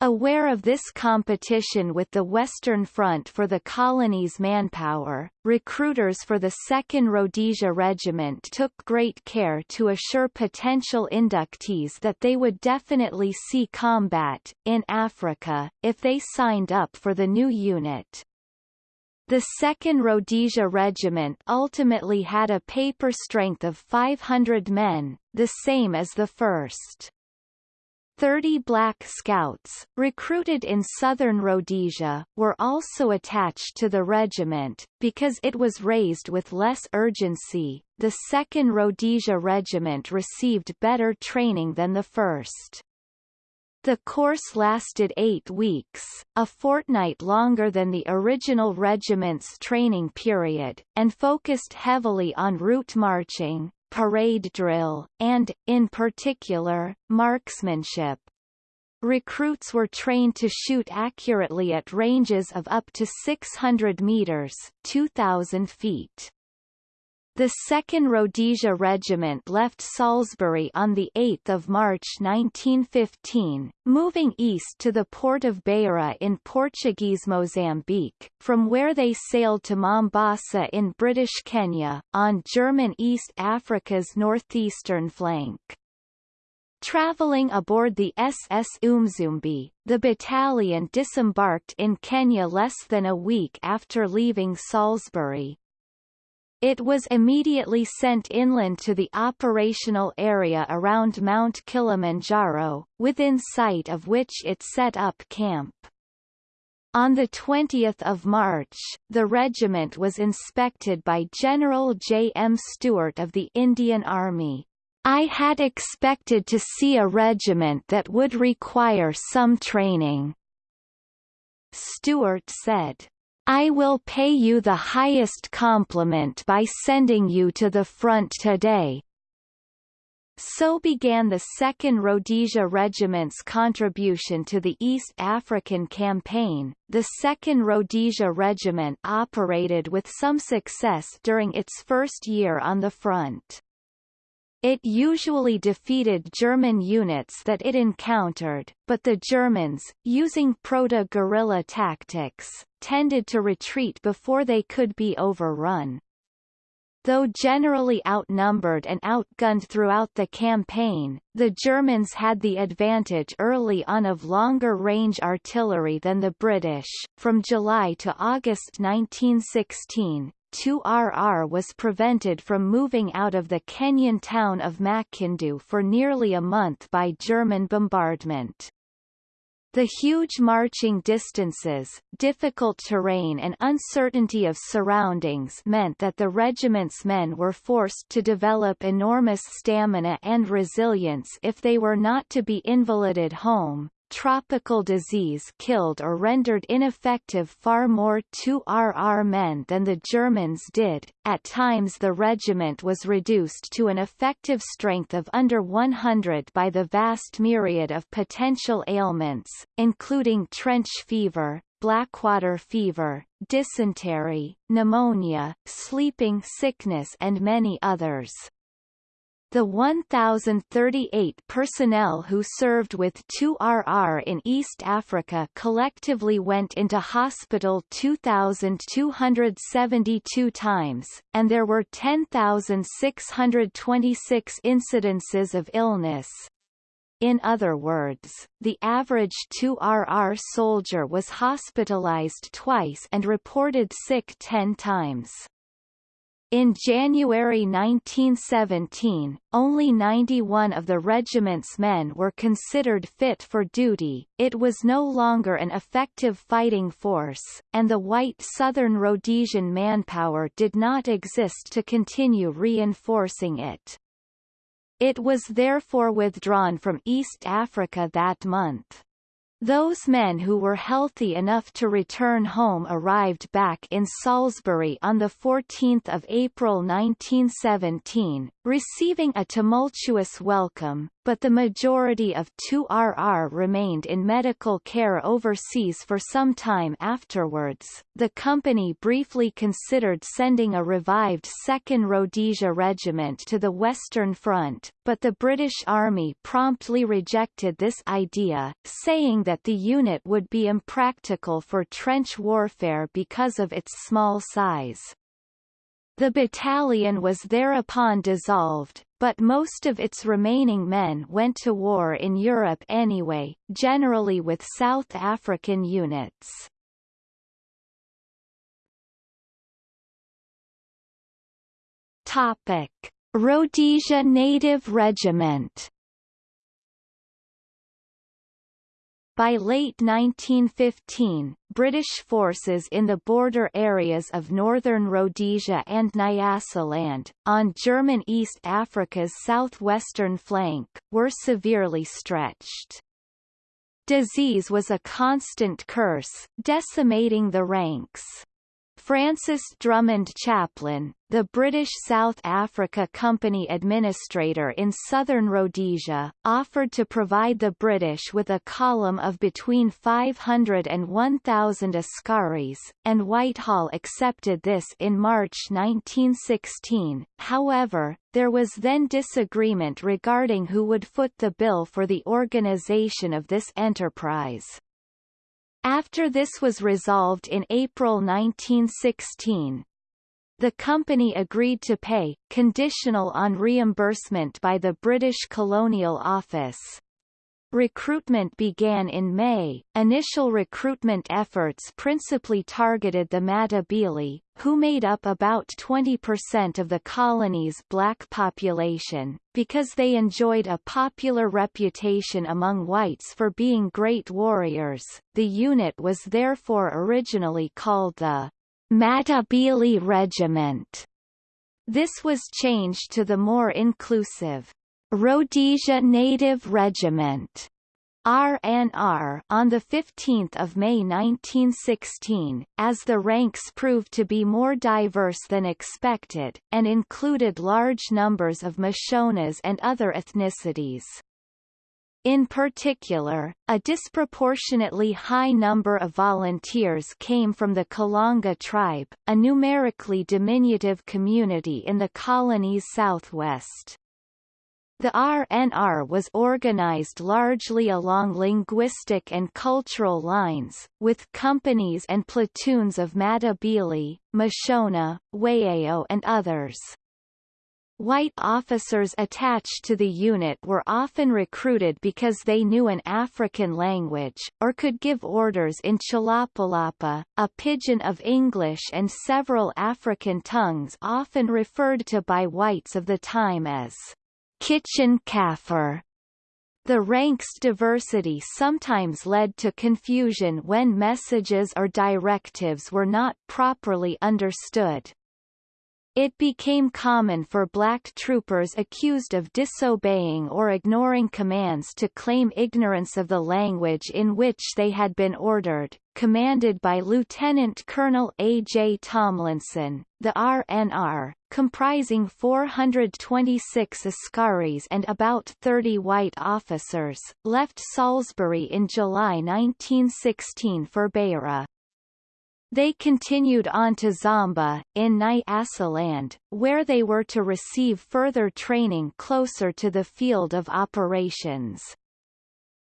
Aware of this competition with the Western Front for the colony's manpower, recruiters for the 2nd Rhodesia Regiment took great care to assure potential inductees that they would definitely see combat, in Africa, if they signed up for the new unit. The 2nd Rhodesia Regiment ultimately had a paper strength of 500 men, the same as the 1st. 30 Black Scouts, recruited in southern Rhodesia, were also attached to the regiment, because it was raised with less urgency. The 2nd Rhodesia Regiment received better training than the 1st. The course lasted eight weeks, a fortnight longer than the original regiment's training period, and focused heavily on route marching, parade drill, and, in particular, marksmanship. Recruits were trained to shoot accurately at ranges of up to 600 meters 2,000 feet. The 2nd Rhodesia Regiment left Salisbury on 8 March 1915, moving east to the port of Beira in Portuguese Mozambique, from where they sailed to Mombasa in British Kenya, on German East Africa's northeastern flank. Traveling aboard the SS Umzumbe, the battalion disembarked in Kenya less than a week after leaving Salisbury, it was immediately sent inland to the operational area around Mount Kilimanjaro, within sight of which it set up camp. On 20 March, the regiment was inspected by General J. M. Stewart of the Indian Army. I had expected to see a regiment that would require some training. Stewart said. I will pay you the highest compliment by sending you to the front today. So began the 2nd Rhodesia Regiment's contribution to the East African Campaign. The 2nd Rhodesia Regiment operated with some success during its first year on the front. It usually defeated German units that it encountered, but the Germans, using proto-guerrilla tactics, tended to retreat before they could be overrun. Though generally outnumbered and outgunned throughout the campaign, the Germans had the advantage early on of longer-range artillery than the British. From July to August 1916, 2RR was prevented from moving out of the Kenyan town of Makindu for nearly a month by German bombardment. The huge marching distances, difficult terrain and uncertainty of surroundings meant that the regiment's men were forced to develop enormous stamina and resilience if they were not to be invalided home, tropical disease killed or rendered ineffective far more 2RR men than the Germans did. At times the regiment was reduced to an effective strength of under 100 by the vast myriad of potential ailments, including trench fever, blackwater fever, dysentery, pneumonia, sleeping sickness and many others. The 1,038 personnel who served with 2RR in East Africa collectively went into hospital 2,272 times, and there were 10,626 incidences of illness. In other words, the average 2RR soldier was hospitalized twice and reported sick 10 times. In January 1917, only 91 of the regiment's men were considered fit for duty, it was no longer an effective fighting force, and the white Southern Rhodesian manpower did not exist to continue reinforcing it. It was therefore withdrawn from East Africa that month. Those men who were healthy enough to return home arrived back in Salisbury on 14 April 1917, receiving a tumultuous welcome, but the majority of 2RR remained in medical care overseas for some time afterwards. The company briefly considered sending a revived 2nd Rhodesia Regiment to the Western Front, but the British Army promptly rejected this idea, saying that the unit would be impractical for trench warfare because of its small size. The battalion was thereupon dissolved, but most of its remaining men went to war in Europe anyway, generally with South African units. Topic. Rhodesia Native Regiment By late 1915, British forces in the border areas of northern Rhodesia and Nyasaland, on German East Africa's southwestern flank, were severely stretched. Disease was a constant curse, decimating the ranks. Francis Drummond Chaplin, the British South Africa Company administrator in southern Rhodesia, offered to provide the British with a column of between 500 and 1,000 Askaris, and Whitehall accepted this in March 1916. However, there was then disagreement regarding who would foot the bill for the organization of this enterprise. After this was resolved in April 1916, the company agreed to pay, conditional on reimbursement by the British Colonial Office. Recruitment began in May. Initial recruitment efforts principally targeted the Matabele, who made up about 20% of the colony's black population, because they enjoyed a popular reputation among whites for being great warriors. The unit was therefore originally called the Matabele Regiment. This was changed to the more inclusive Rhodesia Native Regiment RNR on 15 May 1916, as the ranks proved to be more diverse than expected, and included large numbers of Mashonas and other ethnicities. In particular, a disproportionately high number of volunteers came from the Kalanga tribe, a numerically diminutive community in the colony's southwest. The RNR was organized largely along linguistic and cultural lines, with companies and platoons of Matabele, Mashona, Wayao and others. White officers attached to the unit were often recruited because they knew an African language, or could give orders in Chilapalapa, a pidgin of English and several African tongues often referred to by whites of the time as kitchen Kaffir. The rank's diversity sometimes led to confusion when messages or directives were not properly understood. It became common for black troopers accused of disobeying or ignoring commands to claim ignorance of the language in which they had been ordered. Commanded by Lieutenant Colonel A. J. Tomlinson, the RNR, comprising 426 Askaris and about 30 white officers, left Salisbury in July 1916 for Beira. They continued on to Zomba, in Nyasaland, where they were to receive further training closer to the field of operations.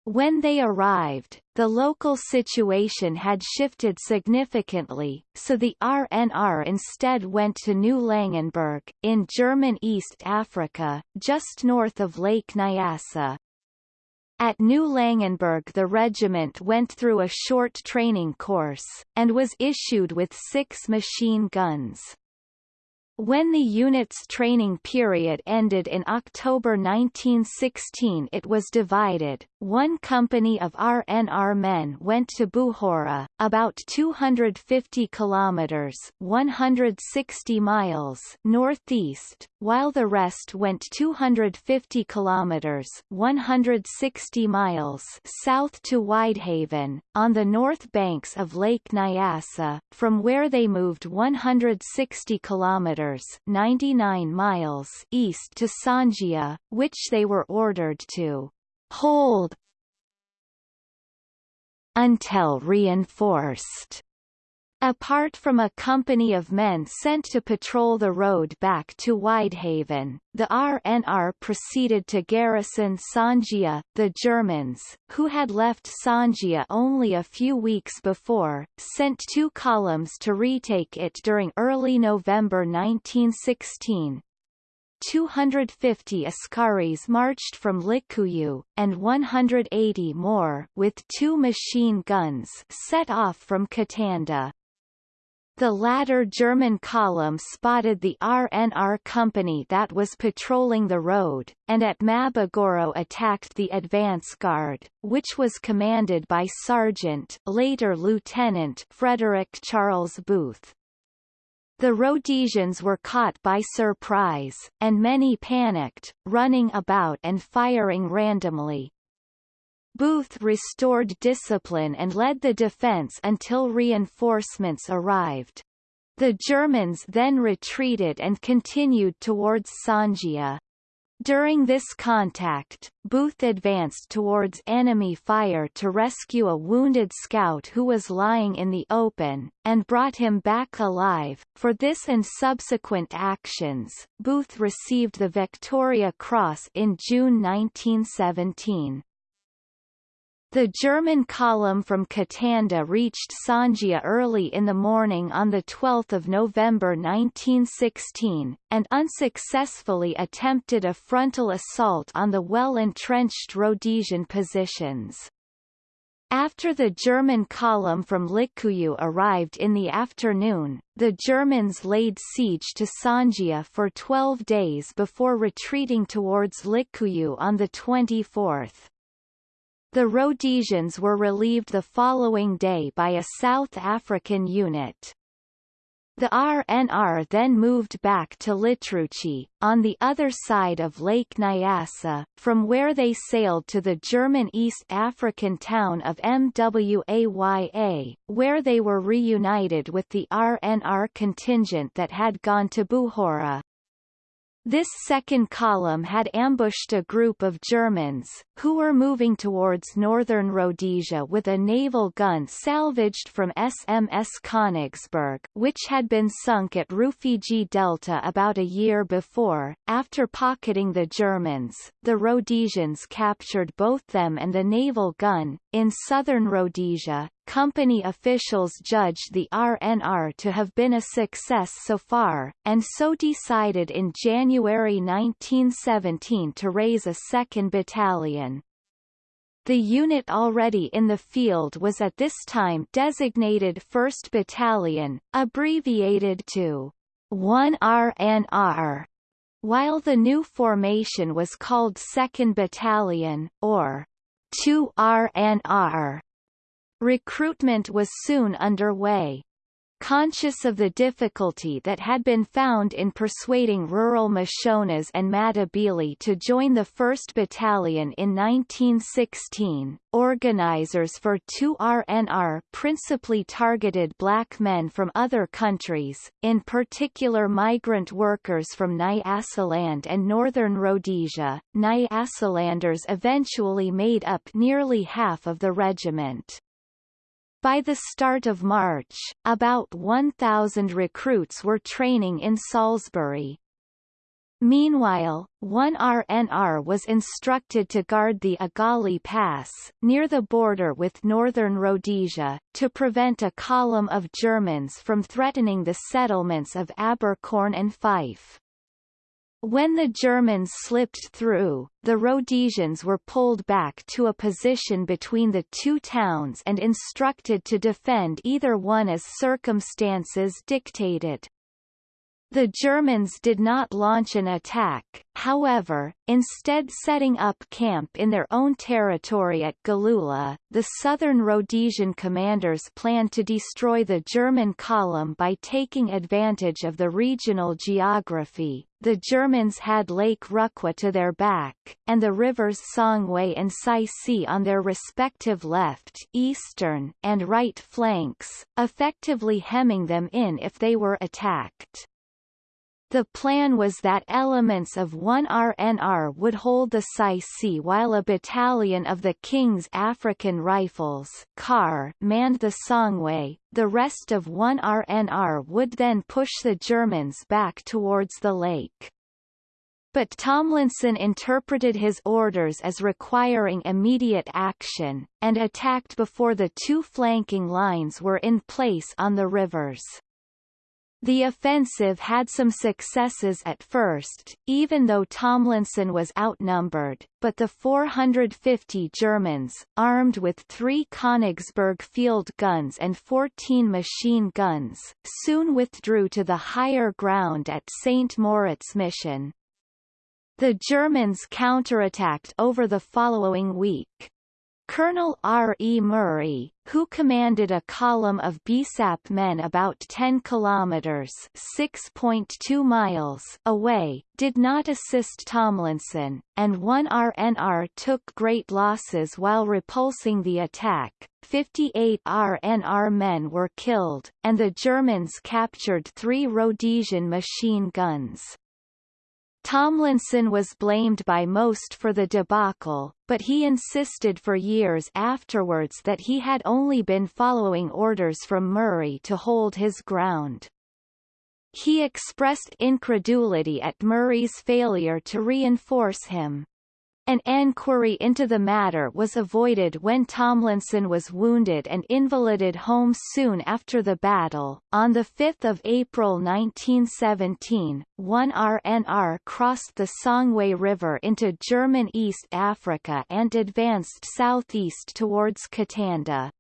When they arrived, the local situation had shifted significantly, so the RNR instead went to New Langenburg, in German East Africa, just north of Lake Nyasa. At New Langenburg the regiment went through a short training course, and was issued with six machine guns. When the unit's training period ended in October 1916 it was divided. One company of RNR men went to Buhora, about 250 kilometers 160 miles northeast, while the rest went 250 kilometers 160 miles south to Wiedhafen, on the north banks of Lake Nyasa, from where they moved 160 kilometers kilometers 99 miles east to Songea, which they were ordered to hold until reinforced. Apart from a company of men sent to patrol the road back to Wiedhafen, the RNR proceeded to garrison Songea. The Germans, who had left Songea only a few weeks before, sent two columns to retake it during early November 1916, 250 Askaris marched from Likuyu, and 180 more with two machine guns set off from Katanda. The latter German column spotted the RNR company that was patrolling the road, and at Mabagoro attacked the advance guard, which was commanded by Sergeant later Lieutenant Frederick Charles Booth. The Rhodesians were caught by surprise, and many panicked, running about and firing randomly. Booth restored discipline and led the defense until reinforcements arrived. The Germans then retreated and continued towards Songea. During this contact, Booth advanced towards enemy fire to rescue a wounded scout who was lying in the open, and brought him back alive. For this and subsequent actions, Booth received the Victoria Cross in June 1917. The German column from Katanda reached Songea early in the morning on 12 November 1916, and unsuccessfully attempted a frontal assault on the well-entrenched Rhodesian positions. After the German column from Likuyu arrived in the afternoon, the Germans laid siege to Songea for 12 days before retreating towards Likuyu on the 24th. The Rhodesians were relieved the following day by a South African unit. The RNR then moved back to Litruchi, on the other side of Lake Nyasa, from where they sailed to the German East African town of Mwaya, where they were reunited with the RNR contingent that had gone to Buhora. This second column had ambushed a group of Germans, who were moving towards northern Rhodesia with a naval gun salvaged from SMS Königsberg which had been sunk at Rufiji Delta about a year before. After pocketing the Germans, the Rhodesians captured both them and the naval gun. In southern Rhodesia, Company officials judged the RNR to have been a success so far, and so decided in January 1917 to raise a second battalion. The unit already in the field was at this time designated 1st Battalion, abbreviated to 1RNR, while the new formation was called 2nd Battalion, or 2RNR. Recruitment was soon underway. Conscious of the difficulty that had been found in persuading rural Mashonas and Matabele to join the 1st Battalion in 1916, organizers for 2RNR principally targeted black men from other countries, in particular migrant workers from Nyasaland and northern Rhodesia. Nyasalanders eventually made up nearly half of the regiment. By the start of March, about 1,000 recruits were training in Salisbury. Meanwhile, 1RNR was instructed to guard the Agali Pass, near the border with northern Rhodesia, to prevent a column of Germans from threatening the settlements of Abercorn and Fife. When the Germans slipped through, the Rhodesians were pulled back to a position between the two towns and instructed to defend either one as circumstances dictated. The Germans did not launch an attack, however, instead setting up camp in their own territory at Galula. The southern Rhodesian commanders planned to destroy the German column by taking advantage of the regional geography. The Germans had Lake Rukwa to their back, and the rivers Songwe and Sissi on their respective left eastern and right flanks, effectively hemming them in if they were attacked. The plan was that elements of 1RNR would hold the Sissi while a battalion of the King's African Rifles KAR manned the Songwe. The rest of 1RNR would then push the Germans back towards the lake. But Tomlinson interpreted his orders as requiring immediate action, and attacked before the two flanking lines were in place on the rivers. The offensive had some successes at first, even though Tomlinson was outnumbered, but the 450 Germans, armed with three Königsberg field guns and 14 machine guns, soon withdrew to the higher ground at St. Moritz Mission. The Germans counterattacked over the following week. Colonel R. E. Murray, who commanded a column of BSAP men about 10 kilometers (6.2 miles) away, did not assist Tomlinson, and one RNR took great losses while repulsing the attack. 58 RNR men were killed, and the Germans captured three Rhodesian machine guns. Tomlinson was blamed by most for the debacle, but he insisted for years afterwards that he had only been following orders from Murray to hold his ground. He expressed incredulity at Murray's failure to reinforce him. An enquiry into the matter was avoided when Tomlinson was wounded and invalided home soon after the battle. On 5 April 1917, one RNR crossed the Songwe River into German East Africa and advanced southeast towards Katanda.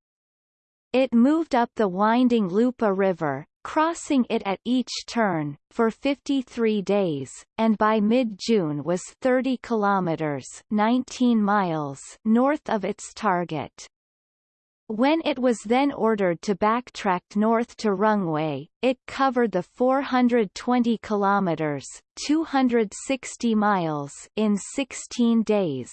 It moved up the winding Lupa River, crossing it at each turn, for 53 days, and by mid-June was 30 kilometers 19 miles north of its target. When it was then ordered to backtrack north to Rungwe, it covered the 420 kilometers 260 miles in 16 days.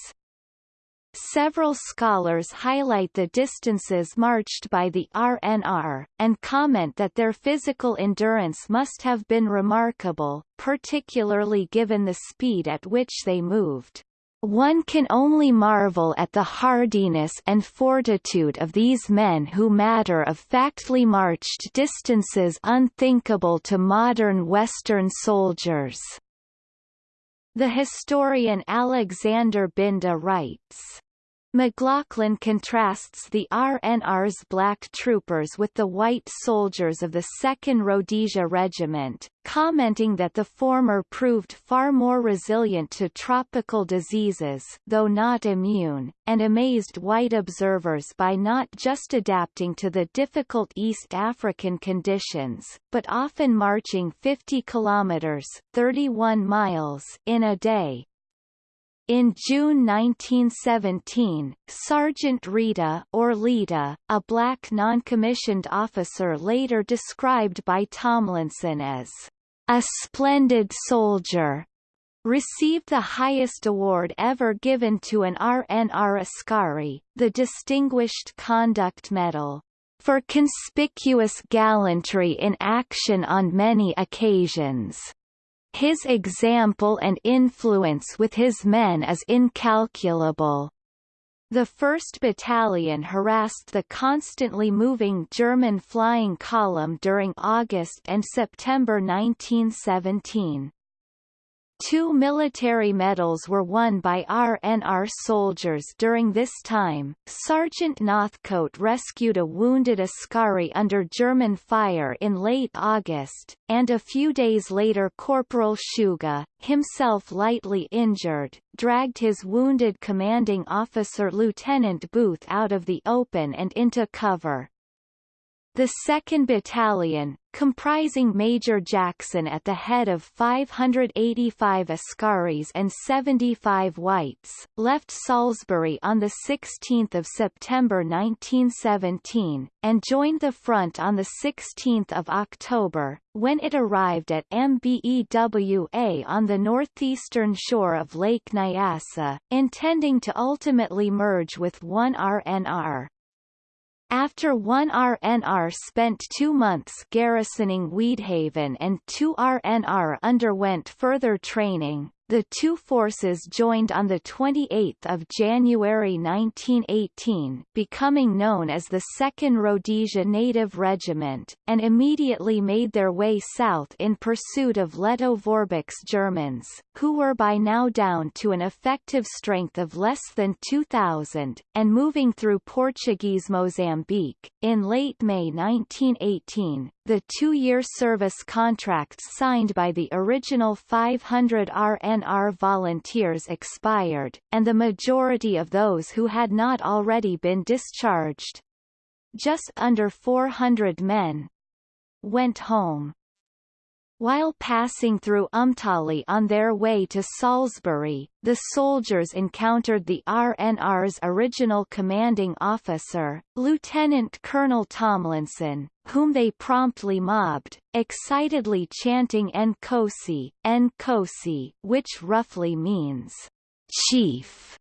Several scholars highlight the distances marched by the RNR, and comment that their physical endurance must have been remarkable, particularly given the speed at which they moved. One can only marvel at the hardiness and fortitude of these men who matter of factly marched distances unthinkable to modern Western soldiers. The historian Alexander Binda writes, McLaughlin contrasts the RNR's black troopers with the white soldiers of the 2nd Rhodesia Regiment, commenting that the former proved far more resilient to tropical diseases though not immune, and amazed white observers by not just adapting to the difficult East African conditions, but often marching 50 kilometers 31 miles in a day, in June 1917, Sergeant Rita or Lita, a black non-commissioned officer later described by Tomlinson as a splendid soldier, received the highest award ever given to an RNR Askari, the Distinguished Conduct Medal, for conspicuous gallantry in action on many occasions. His example and influence with his men is incalculable. The 1st Battalion harassed the constantly moving German flying column during August and September 1917. Two military medals were won by RNR soldiers during this time. Sergeant Northcote rescued a wounded Askari under German fire in late August, and a few days later Corporal Shuga, himself lightly injured, dragged his wounded commanding officer Lieutenant Booth out of the open and into cover. The 2nd Battalion, comprising Major Jackson at the head of 585 Askaris and 75 Whites, left Salisbury on 16 September 1917, and joined the front on 16 October, when it arrived at Mbewa on the northeastern shore of Lake Nyasa, intending to ultimately merge with 1 RNR. After one RNR spent two months garrisoning Wiedhafen and two RNR underwent further training, the two forces joined on 28 January 1918 becoming known as the 2nd Rhodesia Native Regiment, and immediately made their way south in pursuit of Lettow-Vorbeck's Germans, who were by now down to an effective strength of less than 2,000, and moving through Portuguese Mozambique. In late May 1918, the two-year service contracts signed by the original 500 RNR volunteers expired, and the majority of those who had not already been discharged just under 400 men went home. While passing through Umtali on their way to Salisbury, the soldiers encountered the RNR's original commanding officer, Lieutenant Colonel Tomlinson, whom they promptly mobbed, excitedly chanting Nkosi, Nkosi, which roughly means, chief,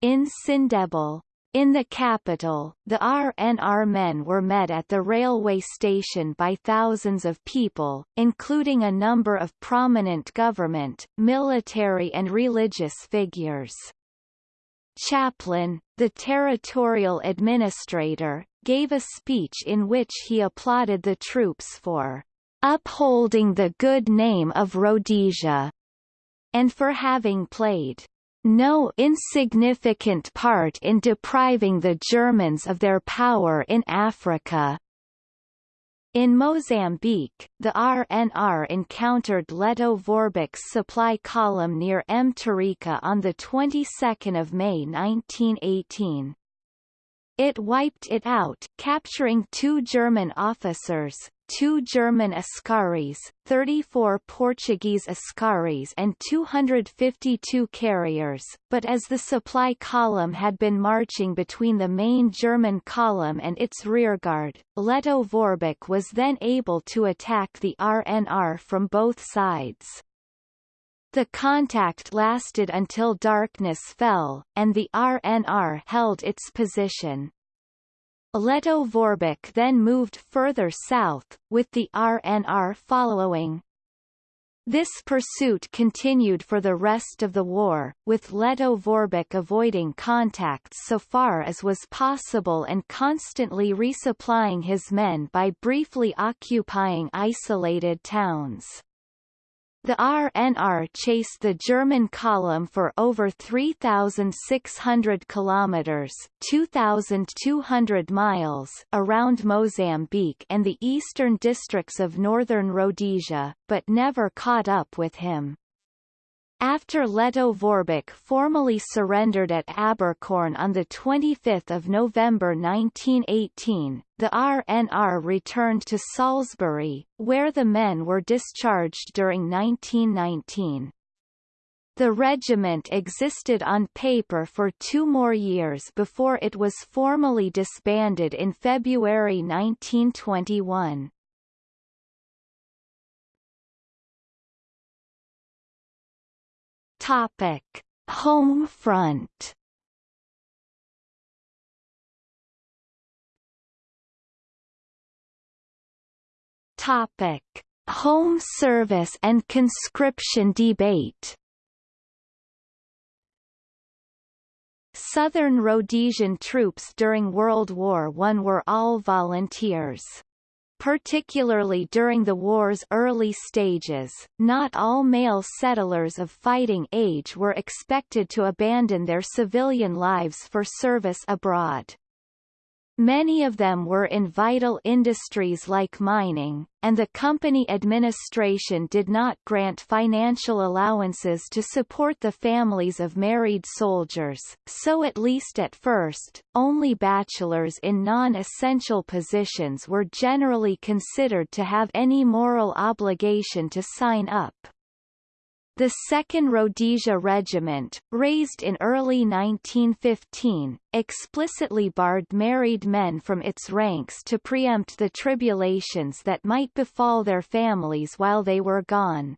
in Sindebele. In the capital, the RNR men were met at the railway station by thousands of people, including a number of prominent government, military and religious figures. Chaplin, the territorial administrator, gave a speech in which he applauded the troops for upholding the good name of Rhodesia and for having played no insignificant part in depriving the Germans of their power in Africa. In Mozambique, the RNR encountered Lettow-Vorbeck's supply column near Mtarika on the 22nd of May 1918. It wiped it out, capturing two German officers, two German Askaris, 34 Portuguese Askaris and 252 carriers, but as the supply column had been marching between the main German column and its rearguard, Lettow-Vorbeck was then able to attack the RNR from both sides. The contact lasted until darkness fell, and the RNR held its position. Lettow-Vorbeck then moved further south, with the RNR following. This pursuit continued for the rest of the war, with Lettow-Vorbeck avoiding contact so far as was possible and constantly resupplying his men by briefly occupying isolated towns. The RNR chased the German column for over 3,600 kilometers (2,200 miles) around Mozambique and the eastern districts of northern Rhodesia, but never caught up with him. After Lettow-Vorbeck formally surrendered at Abercorn on 25 November 1918, the RNR returned to Salisbury, where the men were discharged during 1919. The regiment existed on paper for two more years before it was formally disbanded in February 1921. Topic: Home front. Topic: Home service and conscription debate. Southern Rhodesian troops during World War I were all volunteers. Particularly during the war's early stages, not all male settlers of fighting age were expected to abandon their civilian lives for service abroad. Many of them were in vital industries like mining, and the company administration did not grant financial allowances to support the families of married soldiers, so at least at first, only bachelors in non-essential positions were generally considered to have any moral obligation to sign up. The 2nd Rhodesia Regiment, raised in early 1915, explicitly barred married men from its ranks to preempt the tribulations that might befall their families while they were gone.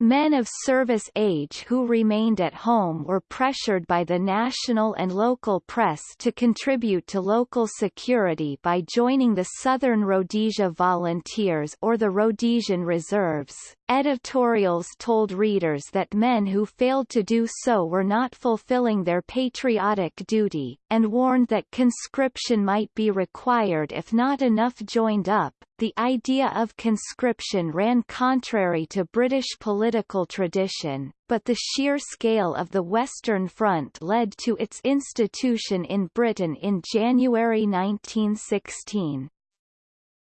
Men of service age who remained at home were pressured by the national and local press to contribute to local security by joining the Southern Rhodesia Volunteers or the Rhodesian Reserves, editorials told readers that men who failed to do so were not fulfilling their patriotic duty, and warned that conscription might be required if not enough joined up. The idea of conscription ran contrary to British political tradition, but the sheer scale of the Western Front led to its institution in Britain in January 1916.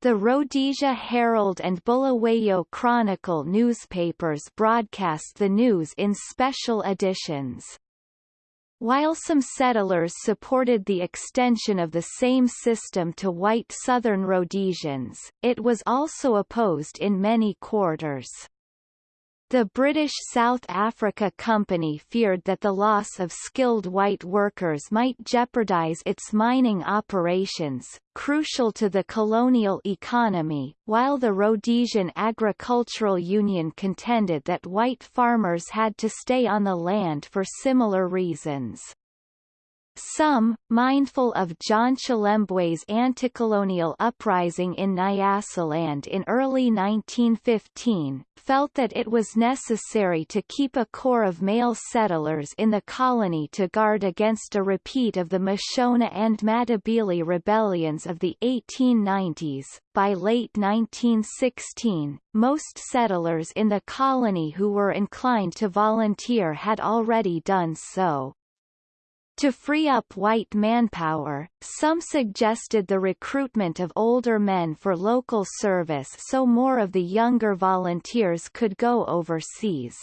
The Rhodesia Herald and Bulawayo Chronicle newspapers broadcast the news in special editions. While some settlers supported the extension of the same system to white southern Rhodesians, it was also opposed in many quarters. The British South Africa Company feared that the loss of skilled white workers might jeopardize its mining operations, crucial to the colonial economy, while the Rhodesian Agricultural Union contended that white farmers had to stay on the land for similar reasons. Some, mindful of John Chilembwe's anti-colonial uprising in Nyasaland in early 1915, felt that it was necessary to keep a core of male settlers in the colony to guard against a repeat of the Mashona and Matabele rebellions of the 1890s. By late 1916, most settlers in the colony who were inclined to volunteer had already done so. To free up white manpower, some suggested the recruitment of older men for local service so more of the younger volunteers could go overseas.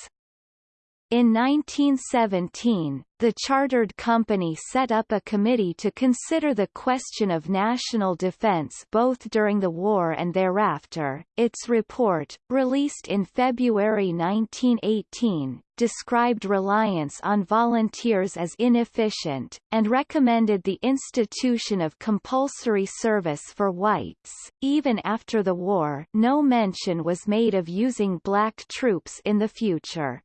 In 1917, the chartered company set up a committee to consider the question of national defense both during the war and thereafter. Its report, released in February 1918, described reliance on volunteers as inefficient, and recommended the institution of compulsory service for whites. Even after the war, no mention was made of using black troops in the future.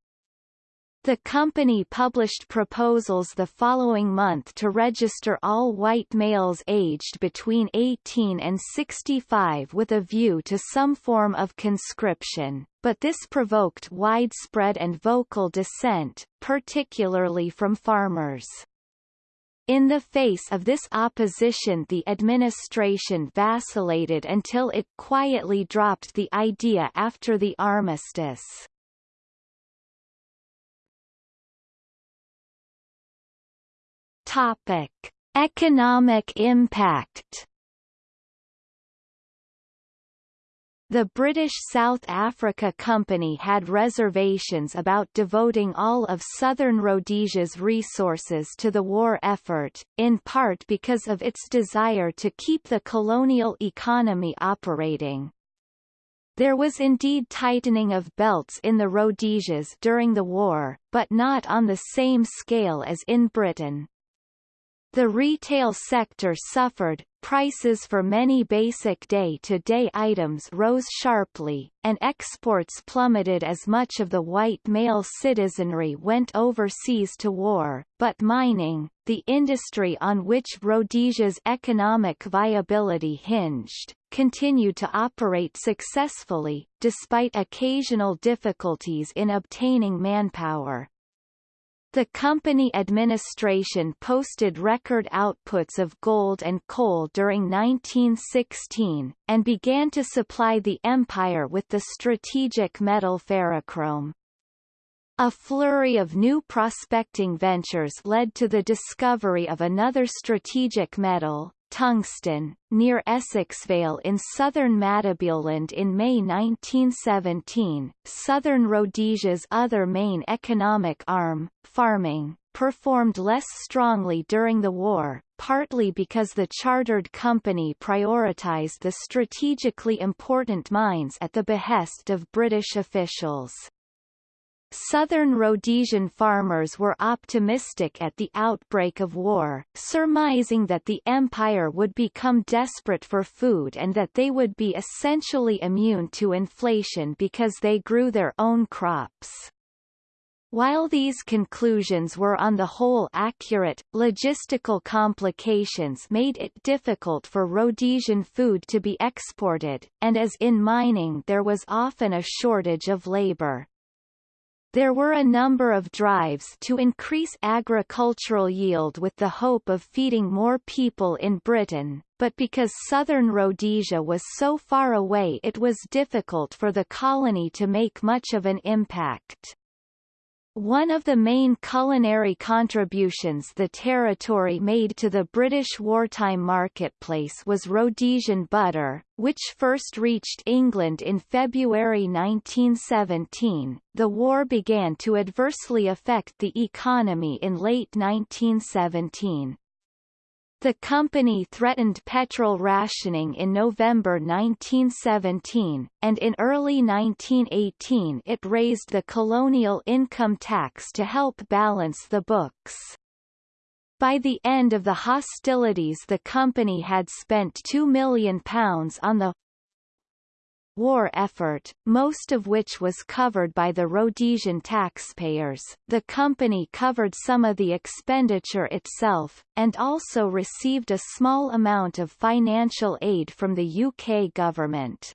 The company published proposals the following month to register all white males aged between 18 and 65 with a view to some form of conscription, but this provoked widespread and vocal dissent, particularly from farmers. In the face of this opposition the administration vacillated until it quietly dropped the idea after the armistice. Topic: Economic impact. The British South Africa Company had reservations about devoting all of southern Rhodesia's resources to the war effort, in part because of its desire to keep the colonial economy operating. There was indeed tightening of belts in the Rhodesias during the war, but not on the same scale as in Britain. The retail sector suffered, prices for many basic day-to-day -day items rose sharply, and exports plummeted as much of the white male citizenry went overseas to war, but mining, the industry on which Rhodesia's economic viability hinged, continued to operate successfully, despite occasional difficulties in obtaining manpower. The company administration posted record outputs of gold and coal during 1916, and began to supply the empire with the strategic metal ferrochrome. A flurry of new prospecting ventures led to the discovery of another strategic metal, Tungsten, near Essexvale in southern Matabeleland in May 1917. Southern Rhodesia's other main economic arm, farming, performed less strongly during the war, partly because the chartered company prioritized the strategically important mines at the behest of British officials. Southern Rhodesian farmers were optimistic at the outbreak of war, surmising that the empire would become desperate for food and that they would be essentially immune to inflation because they grew their own crops. While these conclusions were on the whole accurate, logistical complications made it difficult for Rhodesian food to be exported, and as in mining there was often a shortage of labor. There were a number of drives to increase agricultural yield with the hope of feeding more people in Britain, but because southern Rhodesia was so far away it was difficult for the colony to make much of an impact. One of the main culinary contributions the territory made to the British wartime marketplace was Rhodesian butter, which first reached England in February 1917. The war began to adversely affect the economy in late 1917. The company threatened petrol rationing in November 1917, and in early 1918 it raised the colonial income tax to help balance the books. By the end of the hostilities the company had spent £2 million on the war effort, most of which was covered by the Rhodesian taxpayers. The company covered some of the expenditure itself, and also received a small amount of financial aid from the UK government.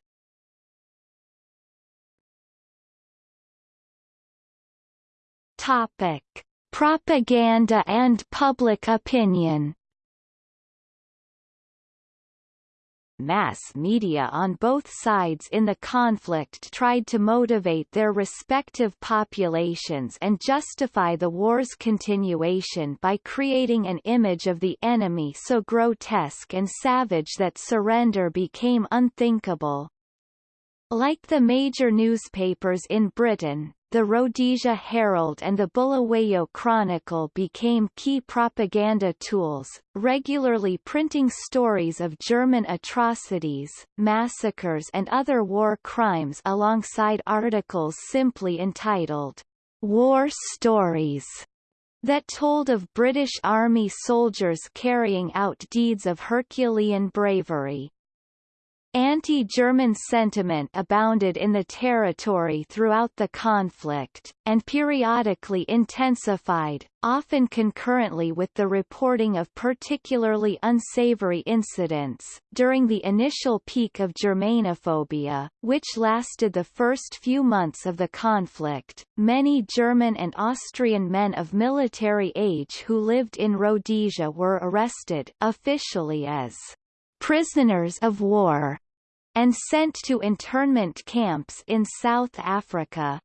Topic: Propaganda and public opinion mass media on both sides in the conflict tried to motivate their respective populations and justify the war's continuation by creating an image of the enemy so grotesque and savage that surrender became unthinkable. Like the major newspapers in Britain, the Rhodesia Herald and the Bulawayo Chronicle became key propaganda tools, regularly printing stories of German atrocities, massacres and other war crimes alongside articles simply entitled, War Stories that told of British Army soldiers carrying out deeds of Herculean bravery. Anti-German sentiment abounded in the territory throughout the conflict, and periodically intensified, often concurrently with the reporting of particularly unsavory incidents. During the initial peak of Germanophobia, which lasted the first few months of the conflict, many German and Austrian men of military age who lived in Rhodesia were arrested officially as prisoners of war and sent to internment camps in South Africa.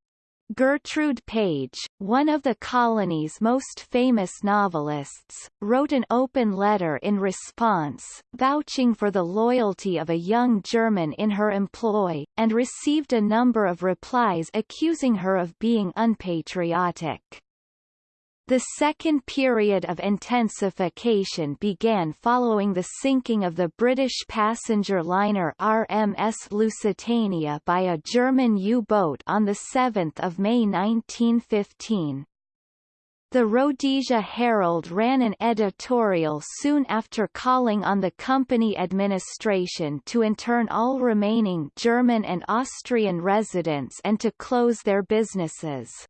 Gertrude Page, one of the colony's most famous novelists, wrote an open letter in response, vouching for the loyalty of a young German in her employ, and received a number of replies accusing her of being unpatriotic. The second period of intensification began following the sinking of the British passenger liner RMS Lusitania by a German U-boat on 7 May 1915. The Rhodesia Herald ran an editorial soon after calling on the company administration to intern all remaining German and Austrian residents and to close their businesses.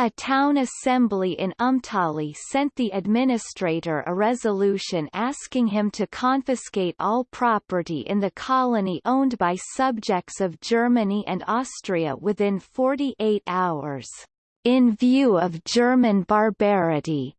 A town assembly in Umtali sent the administrator a resolution asking him to confiscate all property in the colony owned by subjects of Germany and Austria within 48 hours. In view of German barbarity,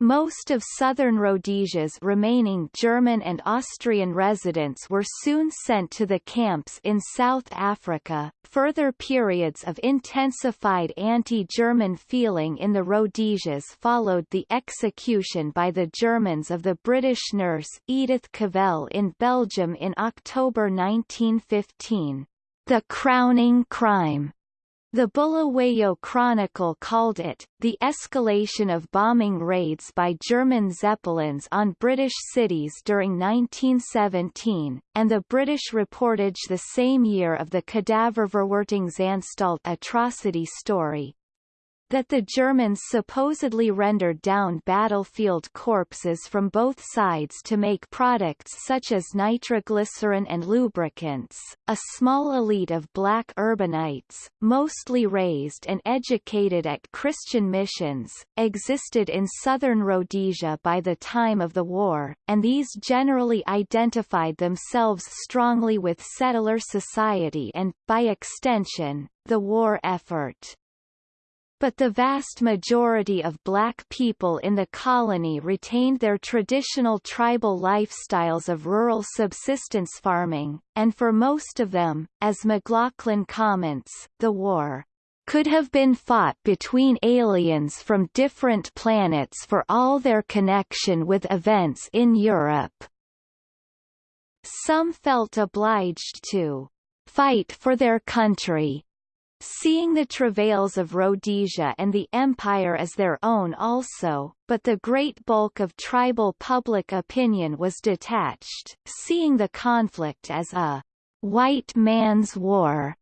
most of southern Rhodesia's remaining German and Austrian residents were soon sent to the camps in South Africa. Further periods of intensified anti-German feeling in the Rhodesias followed the execution by the Germans of the British nurse Edith Cavell in Belgium in October 1915. The crowning crime the Bulawayo Chronicle called it, the escalation of bombing raids by German Zeppelins on British cities during 1917, and the British reportage the same year of the Kadaververwertungsanstalt atrocity story. That the Germans supposedly rendered down battlefield corpses from both sides to make products such as nitroglycerin and lubricants. A small elite of black urbanites, mostly raised and educated at Christian missions, existed in southern Rhodesia by the time of the war, and these generally identified themselves strongly with settler society and, by extension, the war effort but the vast majority of black people in the colony retained their traditional tribal lifestyles of rural subsistence farming, and for most of them, as McLaughlin comments, the war could have been fought between aliens from different planets for all their connection with events in Europe. Some felt obliged to fight for their country, seeing the travails of Rhodesia and the empire as their own also, but the great bulk of tribal public opinion was detached, seeing the conflict as a white man's war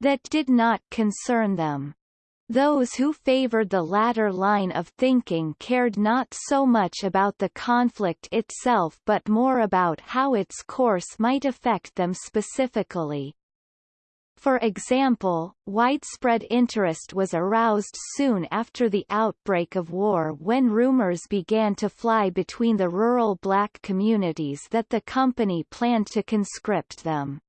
that did not concern them. Those who favored the latter line of thinking cared not so much about the conflict itself but more about how its course might affect them specifically. For example, widespread interest was aroused soon after the outbreak of war when rumors began to fly between the rural black communities that the company planned to conscript them.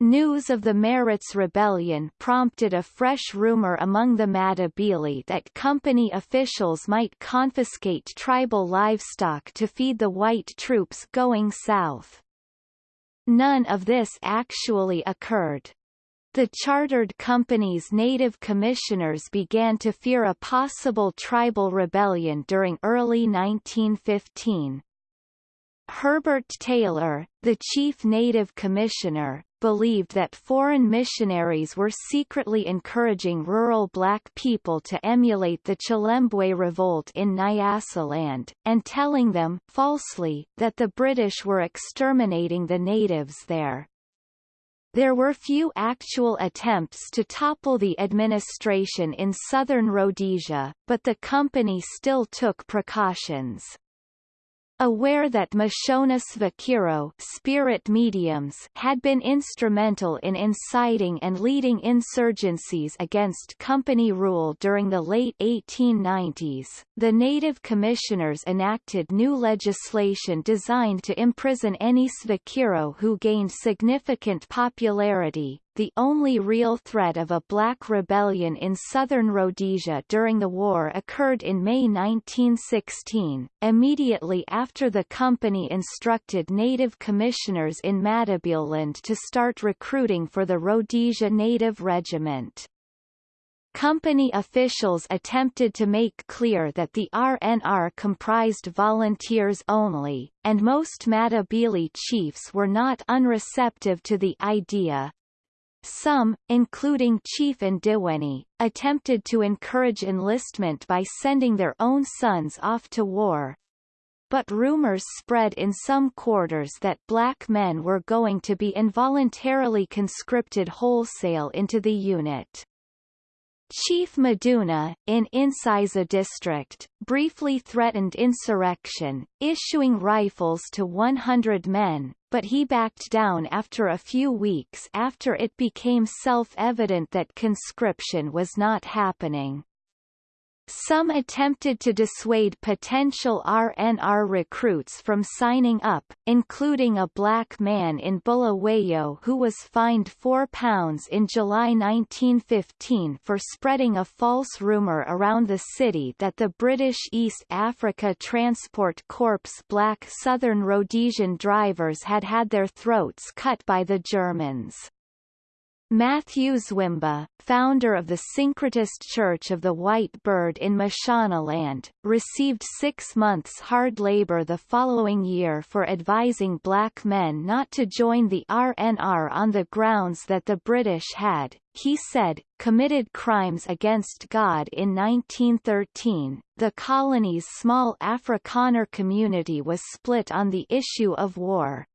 News of the Maritz Rebellion prompted a fresh rumor among the Matabele that company officials might confiscate tribal livestock to feed the white troops going south. None of this actually occurred. The chartered company's native commissioners began to fear a possible tribal rebellion during early 1915. Herbert Taylor, the chief native commissioner, believed that foreign missionaries were secretly encouraging rural black people to emulate the Chilembwe revolt in Nyasaland, and telling them, falsely, that the British were exterminating the natives there. There were few actual attempts to topple the administration in southern Rhodesia, but the company still took precautions. Aware that Mashona Svikiro spirit mediums had been instrumental in inciting and leading insurgencies against company rule during the late 1890s, the native commissioners enacted new legislation designed to imprison any Svikiro who gained significant popularity, the only real threat of a black rebellion in southern Rhodesia during the war occurred in May 1916, immediately after the company instructed native commissioners in Matabeleland to start recruiting for the Rhodesia Native Regiment. Company officials attempted to make clear that the RNR comprised volunteers only, and most Matabele chiefs were not unreceptive to the idea, some, including Chief Ndiweni, attempted to encourage enlistment by sending their own sons off to war. But rumors spread in some quarters that black men were going to be involuntarily conscripted wholesale into the unit. Chief Maduna, in Insiza district, briefly threatened insurrection, issuing rifles to 100 men, but he backed down after a few weeks after it became self-evident that conscription was not happening. Some attempted to dissuade potential RNR recruits from signing up, including a black man in Bulawayo who was fined £4 in July 1915 for spreading a false rumour around the city that the British East Africa Transport Corps black Southern Rhodesian drivers had had their throats cut by the Germans. Matthew Zwimba, founder of the Syncretist Church of the White Bird in Mashonaland, received six months hard labor the following year for advising black men not to join the RNR on the grounds that the British had, he said, committed crimes against God in 1913. The colony's small Afrikaner community was split on the issue of war.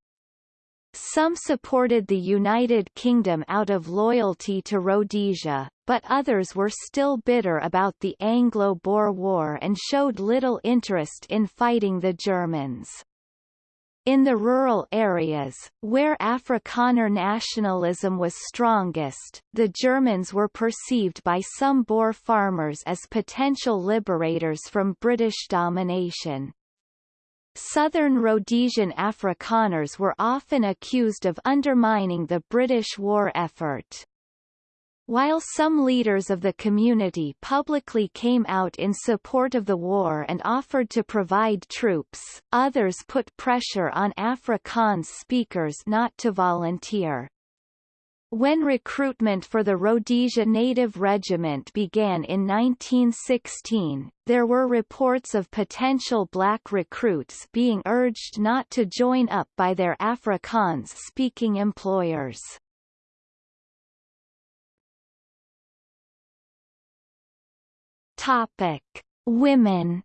Some supported the United Kingdom out of loyalty to Rhodesia, but others were still bitter about the Anglo-Boer War and showed little interest in fighting the Germans. In the rural areas, where Afrikaner nationalism was strongest, the Germans were perceived by some Boer farmers as potential liberators from British domination. Southern Rhodesian Afrikaners were often accused of undermining the British war effort. While some leaders of the community publicly came out in support of the war and offered to provide troops, others put pressure on Afrikaans speakers not to volunteer. When recruitment for the Rhodesia Native Regiment began in 1916, there were reports of potential black recruits being urged not to join up by their Afrikaans-speaking employers. Topic: Women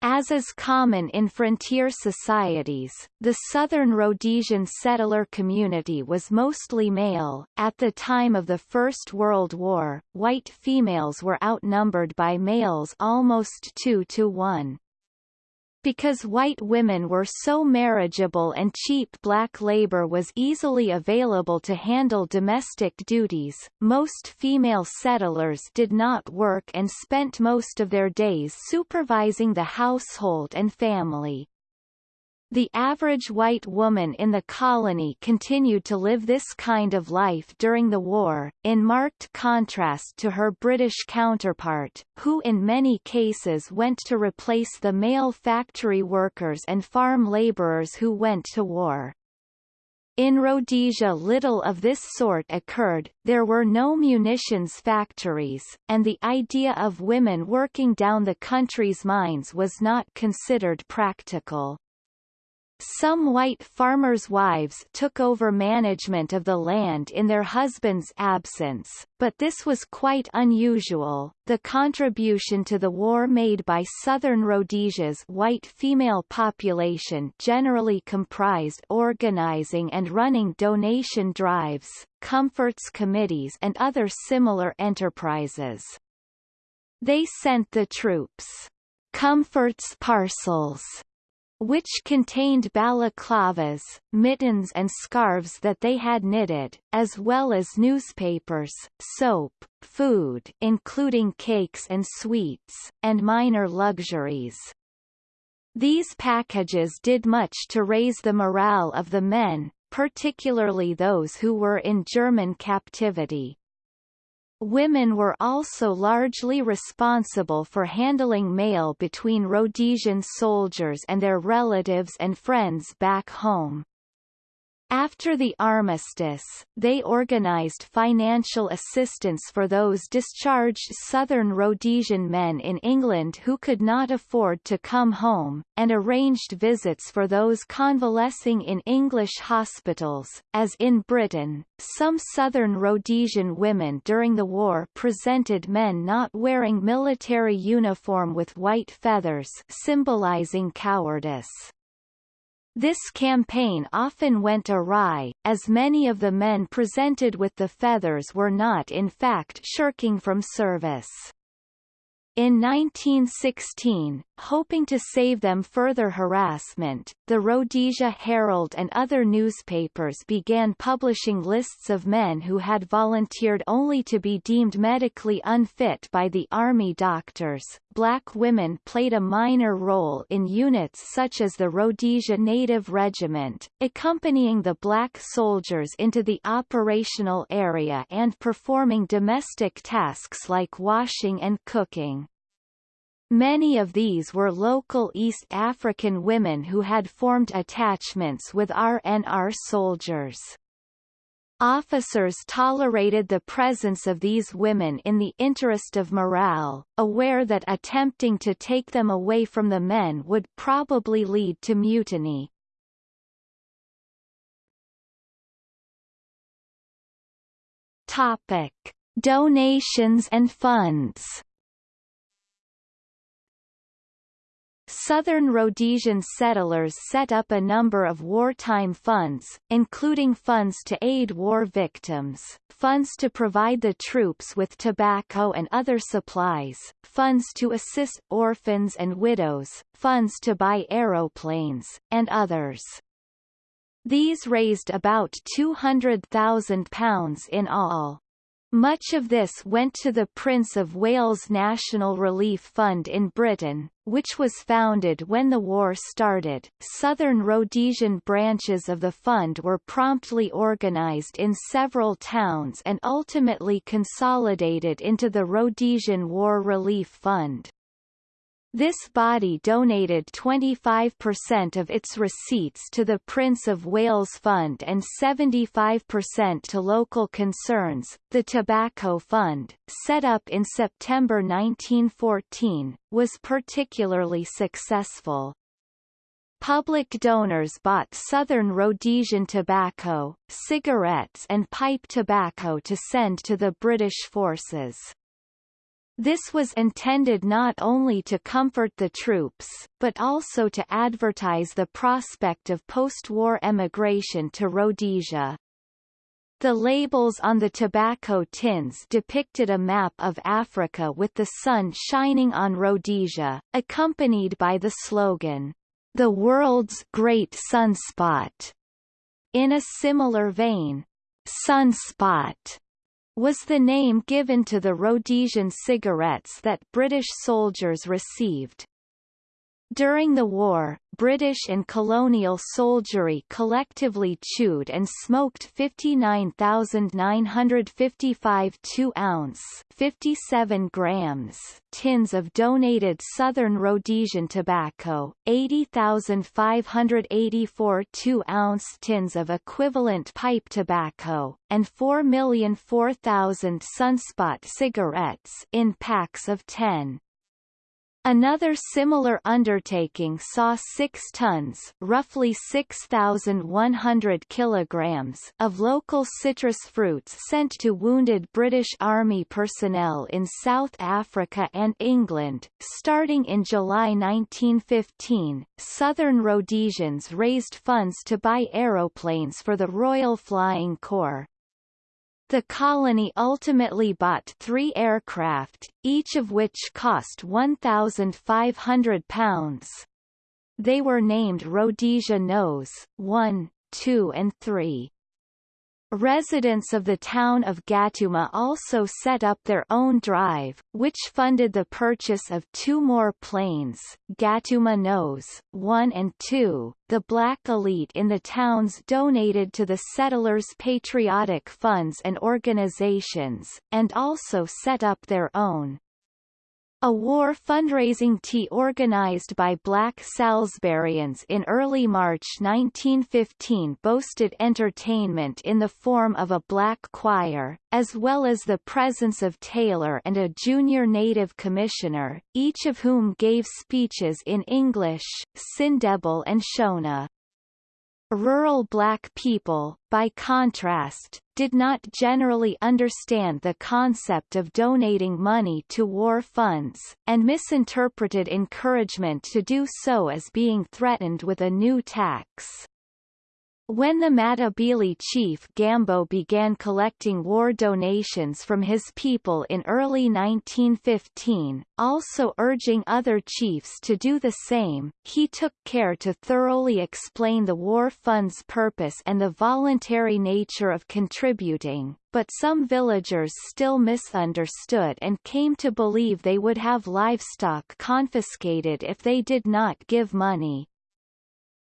As is common in frontier societies, the southern Rhodesian settler community was mostly male. At the time of the First World War, white females were outnumbered by males almost 2 to 1. Because white women were so marriageable and cheap black labor was easily available to handle domestic duties, most female settlers did not work and spent most of their days supervising the household and family. The average white woman in the colony continued to live this kind of life during the war, in marked contrast to her British counterpart, who in many cases went to replace the male factory workers and farm labourers who went to war. In Rhodesia little of this sort occurred, there were no munitions factories, and the idea of women working down the country's mines was not considered practical. Some white farmers' wives took over management of the land in their husbands' absence, but this was quite unusual. The contribution to the war made by southern Rhodesia's white female population generally comprised organizing and running donation drives, comforts committees and other similar enterprises. They sent the troops comforts parcels which contained balaclavas, mittens and scarves that they had knitted, as well as newspapers, soap, food including cakes and sweets, and minor luxuries. These packages did much to raise the morale of the men, particularly those who were in German captivity. Women were also largely responsible for handling mail between Rhodesian soldiers and their relatives and friends back home. After the armistice, they organized financial assistance for those discharged southern Rhodesian men in England who could not afford to come home, and arranged visits for those convalescing in English hospitals. As in Britain, some southern Rhodesian women during the war presented men not wearing military uniform with white feathers symbolizing cowardice. This campaign often went awry, as many of the men presented with the feathers were not in fact shirking from service. In 1916, hoping to save them further harassment, the Rhodesia Herald and other newspapers began publishing lists of men who had volunteered only to be deemed medically unfit by the army doctors. Black women played a minor role in units such as the Rhodesia Native Regiment, accompanying the black soldiers into the operational area and performing domestic tasks like washing and cooking. Many of these were local East African women who had formed attachments with RNR soldiers. Officers tolerated the presence of these women in the interest of morale, aware that attempting to take them away from the men would probably lead to mutiny. Topic: Donations and funds Southern Rhodesian settlers set up a number of wartime funds, including funds to aid war victims, funds to provide the troops with tobacco and other supplies, funds to assist orphans and widows, funds to buy aeroplanes, and others. These raised about £200,000 in all. Much of this went to the Prince of Wales National Relief Fund in Britain, which was founded when the war started. Southern Rhodesian branches of the fund were promptly organised in several towns and ultimately consolidated into the Rhodesian War Relief Fund. This body donated 25% of its receipts to the Prince of Wales Fund and 75% to local concerns. The Tobacco Fund, set up in September 1914, was particularly successful. Public donors bought Southern Rhodesian tobacco, cigarettes and pipe tobacco to send to the British forces. This was intended not only to comfort the troops, but also to advertise the prospect of post-war emigration to Rhodesia. The labels on the tobacco tins depicted a map of Africa with the sun shining on Rhodesia, accompanied by the slogan, "The world's great sunspot." In a similar vein, "Sunspot" was the name given to the Rhodesian cigarettes that British soldiers received. During the war, British and colonial soldiery collectively chewed and smoked 59,955 2-ounce 57 grams tins of donated Southern Rhodesian tobacco, 80,584 2-ounce tins of equivalent pipe tobacco, and 4,004,000 Sunspot cigarettes in packs of 10. Another similar undertaking saw 6 tons roughly 6,100 kilograms of local citrus fruits sent to wounded British Army personnel in South Africa and England. Starting in July 1915, Southern Rhodesians raised funds to buy aeroplanes for the Royal Flying Corps, the colony ultimately bought three aircraft, each of which cost £1,500. They were named Rhodesia Nose 1, 2 and 3. Residents of the town of Gatooma also set up their own drive, which funded the purchase of two more planes, Gatooma Nose 1 and 2. The black elite in the towns donated to the settlers' patriotic funds and organizations, and also set up their own a war fundraising tea organized by black Salisburyans in early March 1915 boasted entertainment in the form of a black choir, as well as the presence of Taylor and a junior native commissioner, each of whom gave speeches in English, Sindebele and Shona. Rural black people, by contrast, did not generally understand the concept of donating money to war funds, and misinterpreted encouragement to do so as being threatened with a new tax. When the Matabele chief Gambo began collecting war donations from his people in early 1915, also urging other chiefs to do the same, he took care to thoroughly explain the war fund's purpose and the voluntary nature of contributing, but some villagers still misunderstood and came to believe they would have livestock confiscated if they did not give money.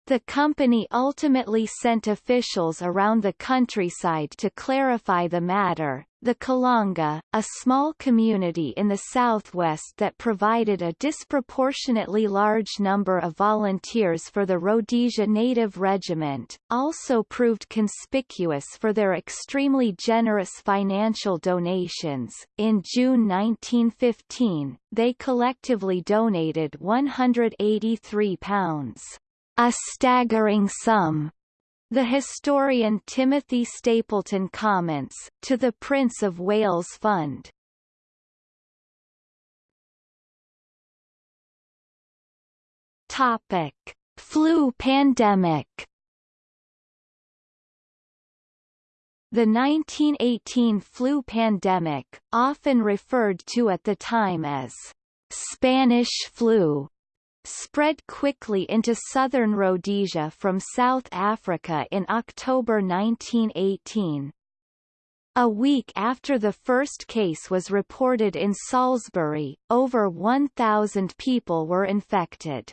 The company ultimately sent officials around the countryside to clarify the matter. The Kalanga, a small community in the southwest that provided a disproportionately large number of volunteers for the Rhodesia Native Regiment, also proved conspicuous for their extremely generous financial donations. In June 1915, they collectively donated £183 a staggering sum. The historian Timothy Stapleton comments, to the Prince of Wales Fund. Topic: Flu pandemic. The 1918 flu pandemic, often referred to at the time as Spanish flu, spread quickly into southern Rhodesia from South Africa in October 1918. A week after the first case was reported in Salisbury, over 1,000 people were infected.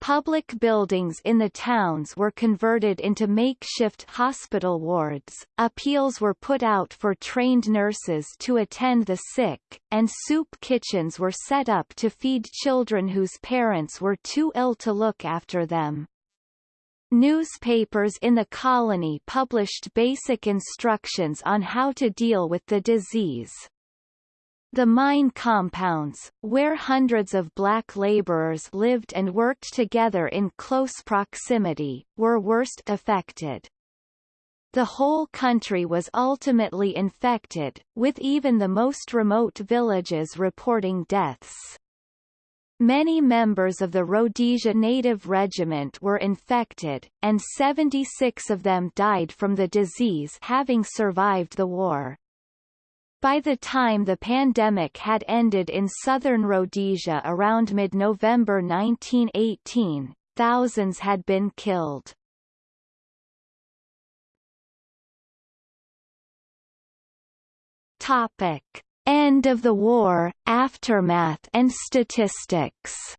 Public buildings in the towns were converted into makeshift hospital wards, appeals were put out for trained nurses to attend the sick, and soup kitchens were set up to feed children whose parents were too ill to look after them. Newspapers in the colony published basic instructions on how to deal with the disease. The mine compounds, where hundreds of black laborers lived and worked together in close proximity, were worst affected. The whole country was ultimately infected, with even the most remote villages reporting deaths. Many members of the Rhodesia Native Regiment were infected, and 76 of them died from the disease having survived the war. By the time the pandemic had ended in southern Rhodesia around mid-November 1918, thousands had been killed. Topic. End of the war, aftermath and statistics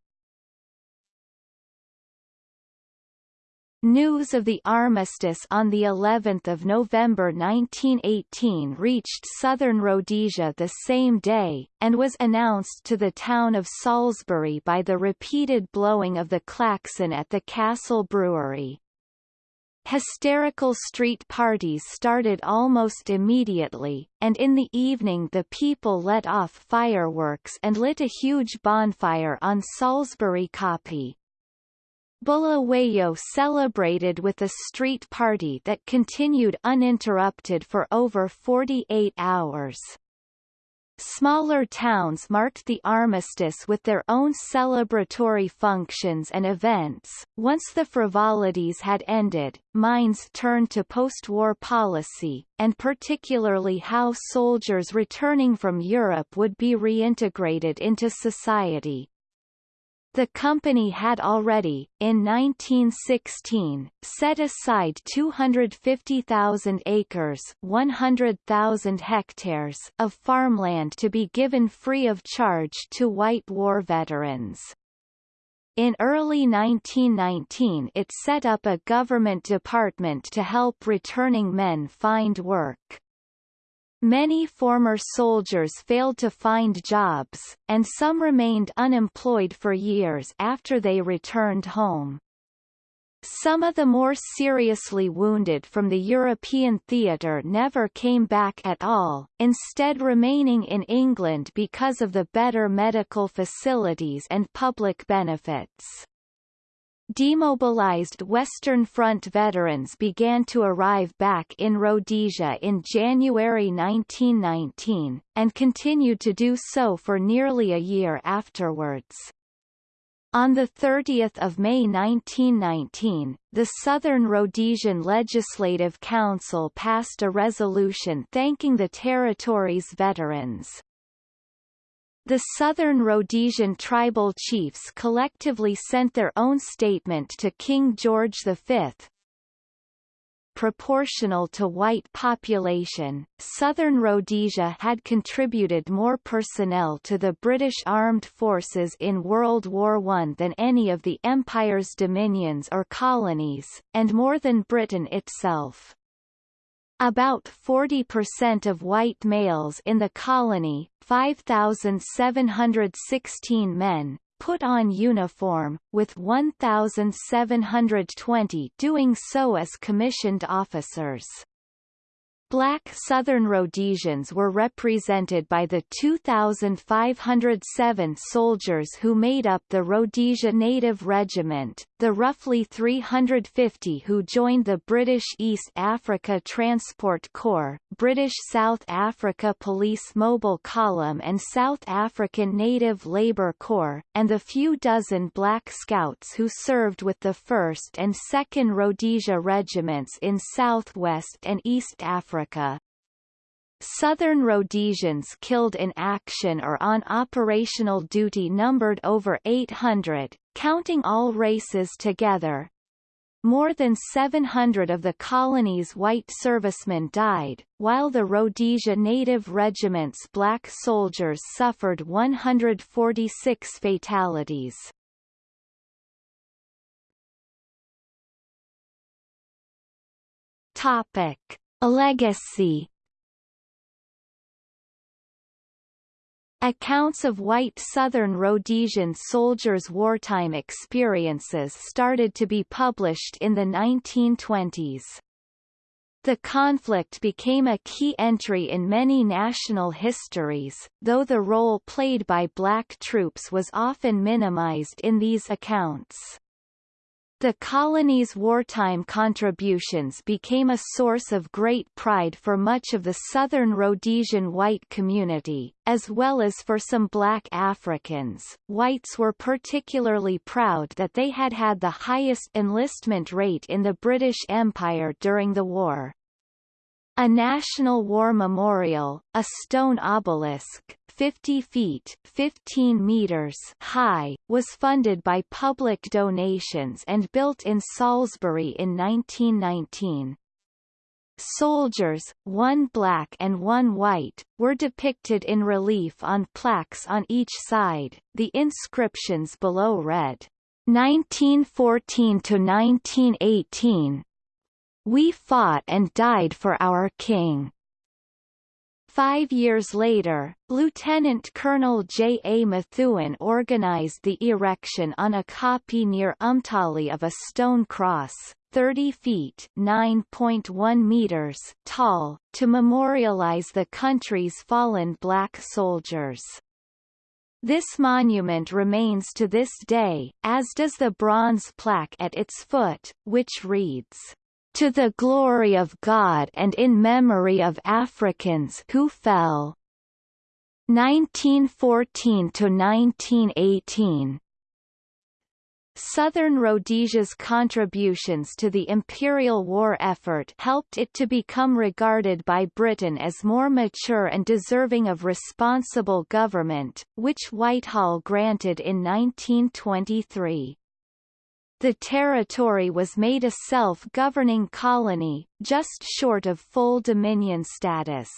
News of the armistice on the 11th of November 1918 reached southern Rhodesia the same day, and was announced to the town of Salisbury by the repeated blowing of the klaxon at the Castle Brewery. Hysterical street parties started almost immediately, and in the evening the people let off fireworks and lit a huge bonfire on Salisbury Kopje. Bulawayo celebrated with a street party that continued uninterrupted for over 48 hours. Smaller towns marked the armistice with their own celebratory functions and events. Once the frivolities had ended, minds turned to post-war policy, and particularly how soldiers returning from Europe would be reintegrated into society. The company had already, in 1916, set aside 250,000 acres 100,000 hectares of farmland to be given free of charge to white war veterans. In early 1919 it set up a government department to help returning men find work. Many former soldiers failed to find jobs, and some remained unemployed for years after they returned home. Some of the more seriously wounded from the European theatre never came back at all, instead remaining in England because of the better medical facilities and public benefits. Demobilized Western Front veterans began to arrive back in Rhodesia in January 1919, and continued to do so for nearly a year afterwards. On 30 May 1919, the Southern Rhodesian Legislative Council passed a resolution thanking the territory's veterans. The Southern Rhodesian tribal chiefs collectively sent their own statement to King George V. Proportional to white population, Southern Rhodesia had contributed more personnel to the British Armed Forces in World War I than any of the Empire's dominions or colonies, and more than Britain itself. About 40% of white males in the colony, 5,716 men, put on uniform, with 1,720 doing so as commissioned officers. Black Southern Rhodesians were represented by the 2,507 soldiers who made up the Rhodesia Native Regiment, the roughly 350 who joined the British East Africa Transport Corps, British South Africa Police Mobile Column and South African Native Labour Corps, and the few dozen Black Scouts who served with the 1st and 2nd Rhodesia Regiments in Southwest and East Africa Africa. Southern Rhodesians killed in action or on operational duty numbered over 800, counting all races together. More than 700 of the colony's white servicemen died, while the Rhodesia Native Regiment's black soldiers suffered 146 fatalities. Topic. A legacy Accounts of white Southern Rhodesian soldiers' wartime experiences started to be published in the 1920s. The conflict became a key entry in many national histories, though the role played by black troops was often minimized in these accounts. The colony's wartime contributions became a source of great pride for much of the southern Rhodesian white community, as well as for some black Africans. Whites were particularly proud that they had had the highest enlistment rate in the British Empire during the war. A National War Memorial, a stone obelisk, 50 feet 15 meters high, was funded by public donations and built in Salisbury in 1919. Soldiers, one black and one white, were depicted in relief on plaques on each side. The inscriptions below read, 1914 to 1918, we fought and died for our king. Five years later, Lieutenant Colonel J. A. Methuen organized the erection on a kopje near Umtali of a stone cross, 30 feet (9.1 meters) tall, to memorialize the country's fallen black soldiers. This monument remains to this day, as does the bronze plaque at its foot, which reads, to the glory of God and in memory of Africans who fell. 1914 to 1918. Southern Rhodesia's contributions to the imperial war effort helped it to become regarded by Britain as more mature and deserving of responsible government, which Whitehall granted in 1923. The territory was made a self-governing colony, just short of full dominion status.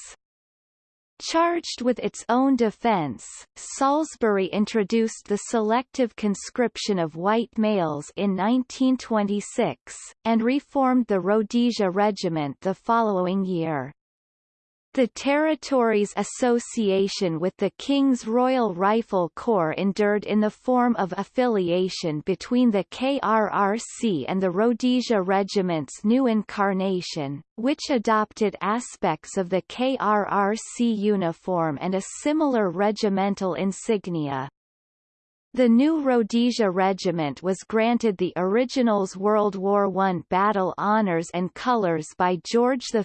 Charged with its own defense, Salisbury introduced the selective conscription of white males in 1926, and reformed the Rhodesia Regiment the following year. The territory's association with the King's Royal Rifle Corps endured in the form of affiliation between the KRRC and the Rhodesia Regiment's new incarnation, which adopted aspects of the KRRC uniform and a similar regimental insignia. The new Rhodesia Regiment was granted the original's World War I Battle Honours and Colours by George V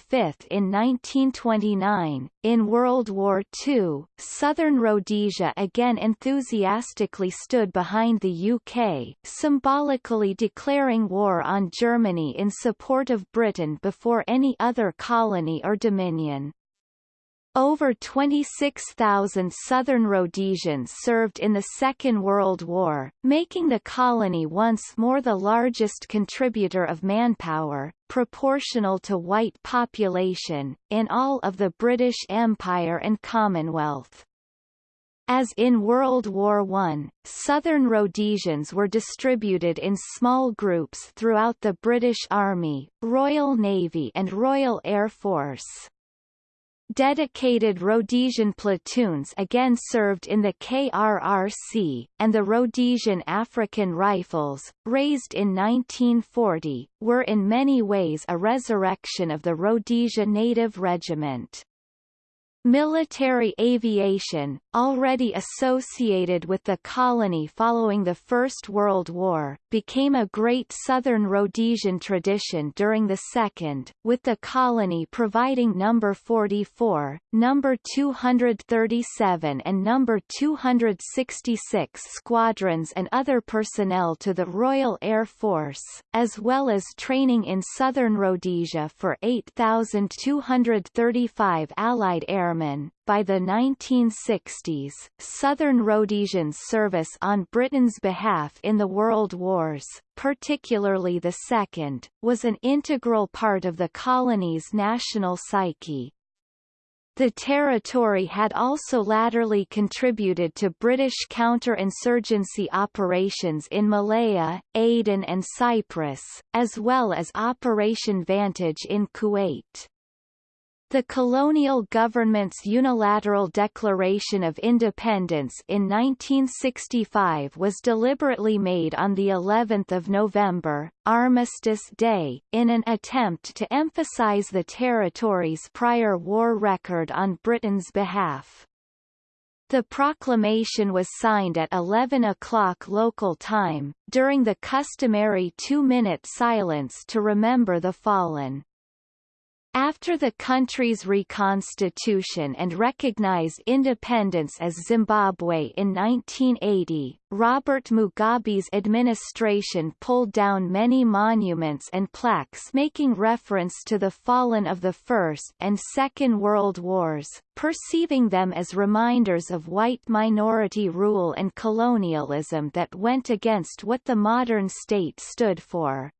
in 1929. In World War II, Southern Rhodesia again enthusiastically stood behind the UK, symbolically declaring war on Germany in support of Britain before any other colony or dominion. Over 26,000 Southern Rhodesians served in the Second World War, making the colony once more the largest contributor of manpower, proportional to white population, in all of the British Empire and Commonwealth. As in World War I, Southern Rhodesians were distributed in small groups throughout the British Army, Royal Navy and Royal Air Force. Dedicated Rhodesian platoons again served in the KRRC, and the Rhodesian African Rifles, raised in 1940, were in many ways a resurrection of the Rhodesia Native Regiment. Military aviation, already associated with the colony following the First World War, became a great Southern Rhodesian tradition during the Second, with the colony providing No. 44, No. 237 and No. 266 squadrons and other personnel to the Royal Air Force, as well as training in Southern Rhodesia for 8,235 Allied air By the 1960s, Southern Rhodesians' service on Britain's behalf in the World Wars, particularly the Second, was an integral part of the colony's national psyche. The territory had also latterly contributed to British counterinsurgency operations in Malaya, Aden and Cyprus, as well as Operation Vantage in Kuwait. The colonial government's unilateral declaration of independence in 1965 was deliberately made on the 11th of November, Armistice Day, in an attempt to emphasize the territory's prior war record on Britain's behalf. The proclamation was signed at 11 o'clock local time, during the customary two-minute silence to remember the fallen. After the country's reconstitution and recognized independence as Zimbabwe in 1980, Robert Mugabe's administration pulled down many monuments and plaques making reference to the fallen of the First and Second World Wars, perceiving them as reminders of white minority rule and colonialism that went against what the modern state stood for.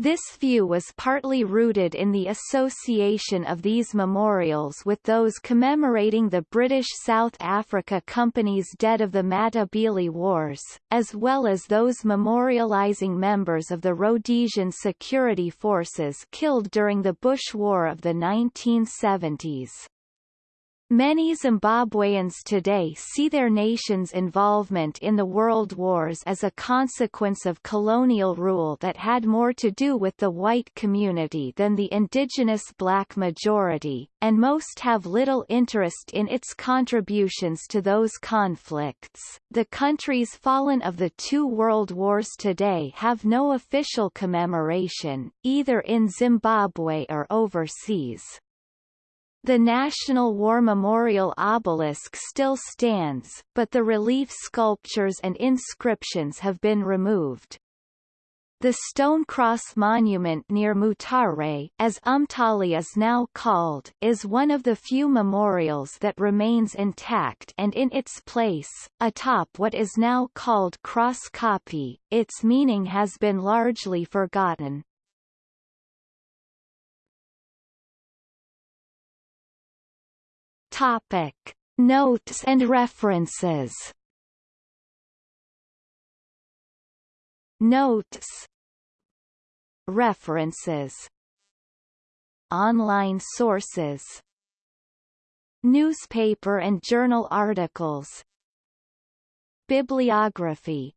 This view was partly rooted in the association of these memorials with those commemorating the British South Africa Company's dead of the Matabele Wars, as well as those memorialising members of the Rhodesian security forces killed during the Bush War of the 1970s. Many Zimbabweans today see their nation's involvement in the world wars as a consequence of colonial rule that had more to do with the white community than the indigenous black majority, and most have little interest in its contributions to those conflicts. The countries fallen of the two world wars today have no official commemoration, either in Zimbabwe or overseas. The National War Memorial obelisk still stands, but the relief sculptures and inscriptions have been removed. The stone cross monument near Mutare, as Umtali is now called, is one of the few memorials that remains intact and in its place, atop what is now called Cross Kopje, its meaning has been largely forgotten. Topic. Notes and references. Notes. References. Online sources. Newspaper and journal articles. Bibliography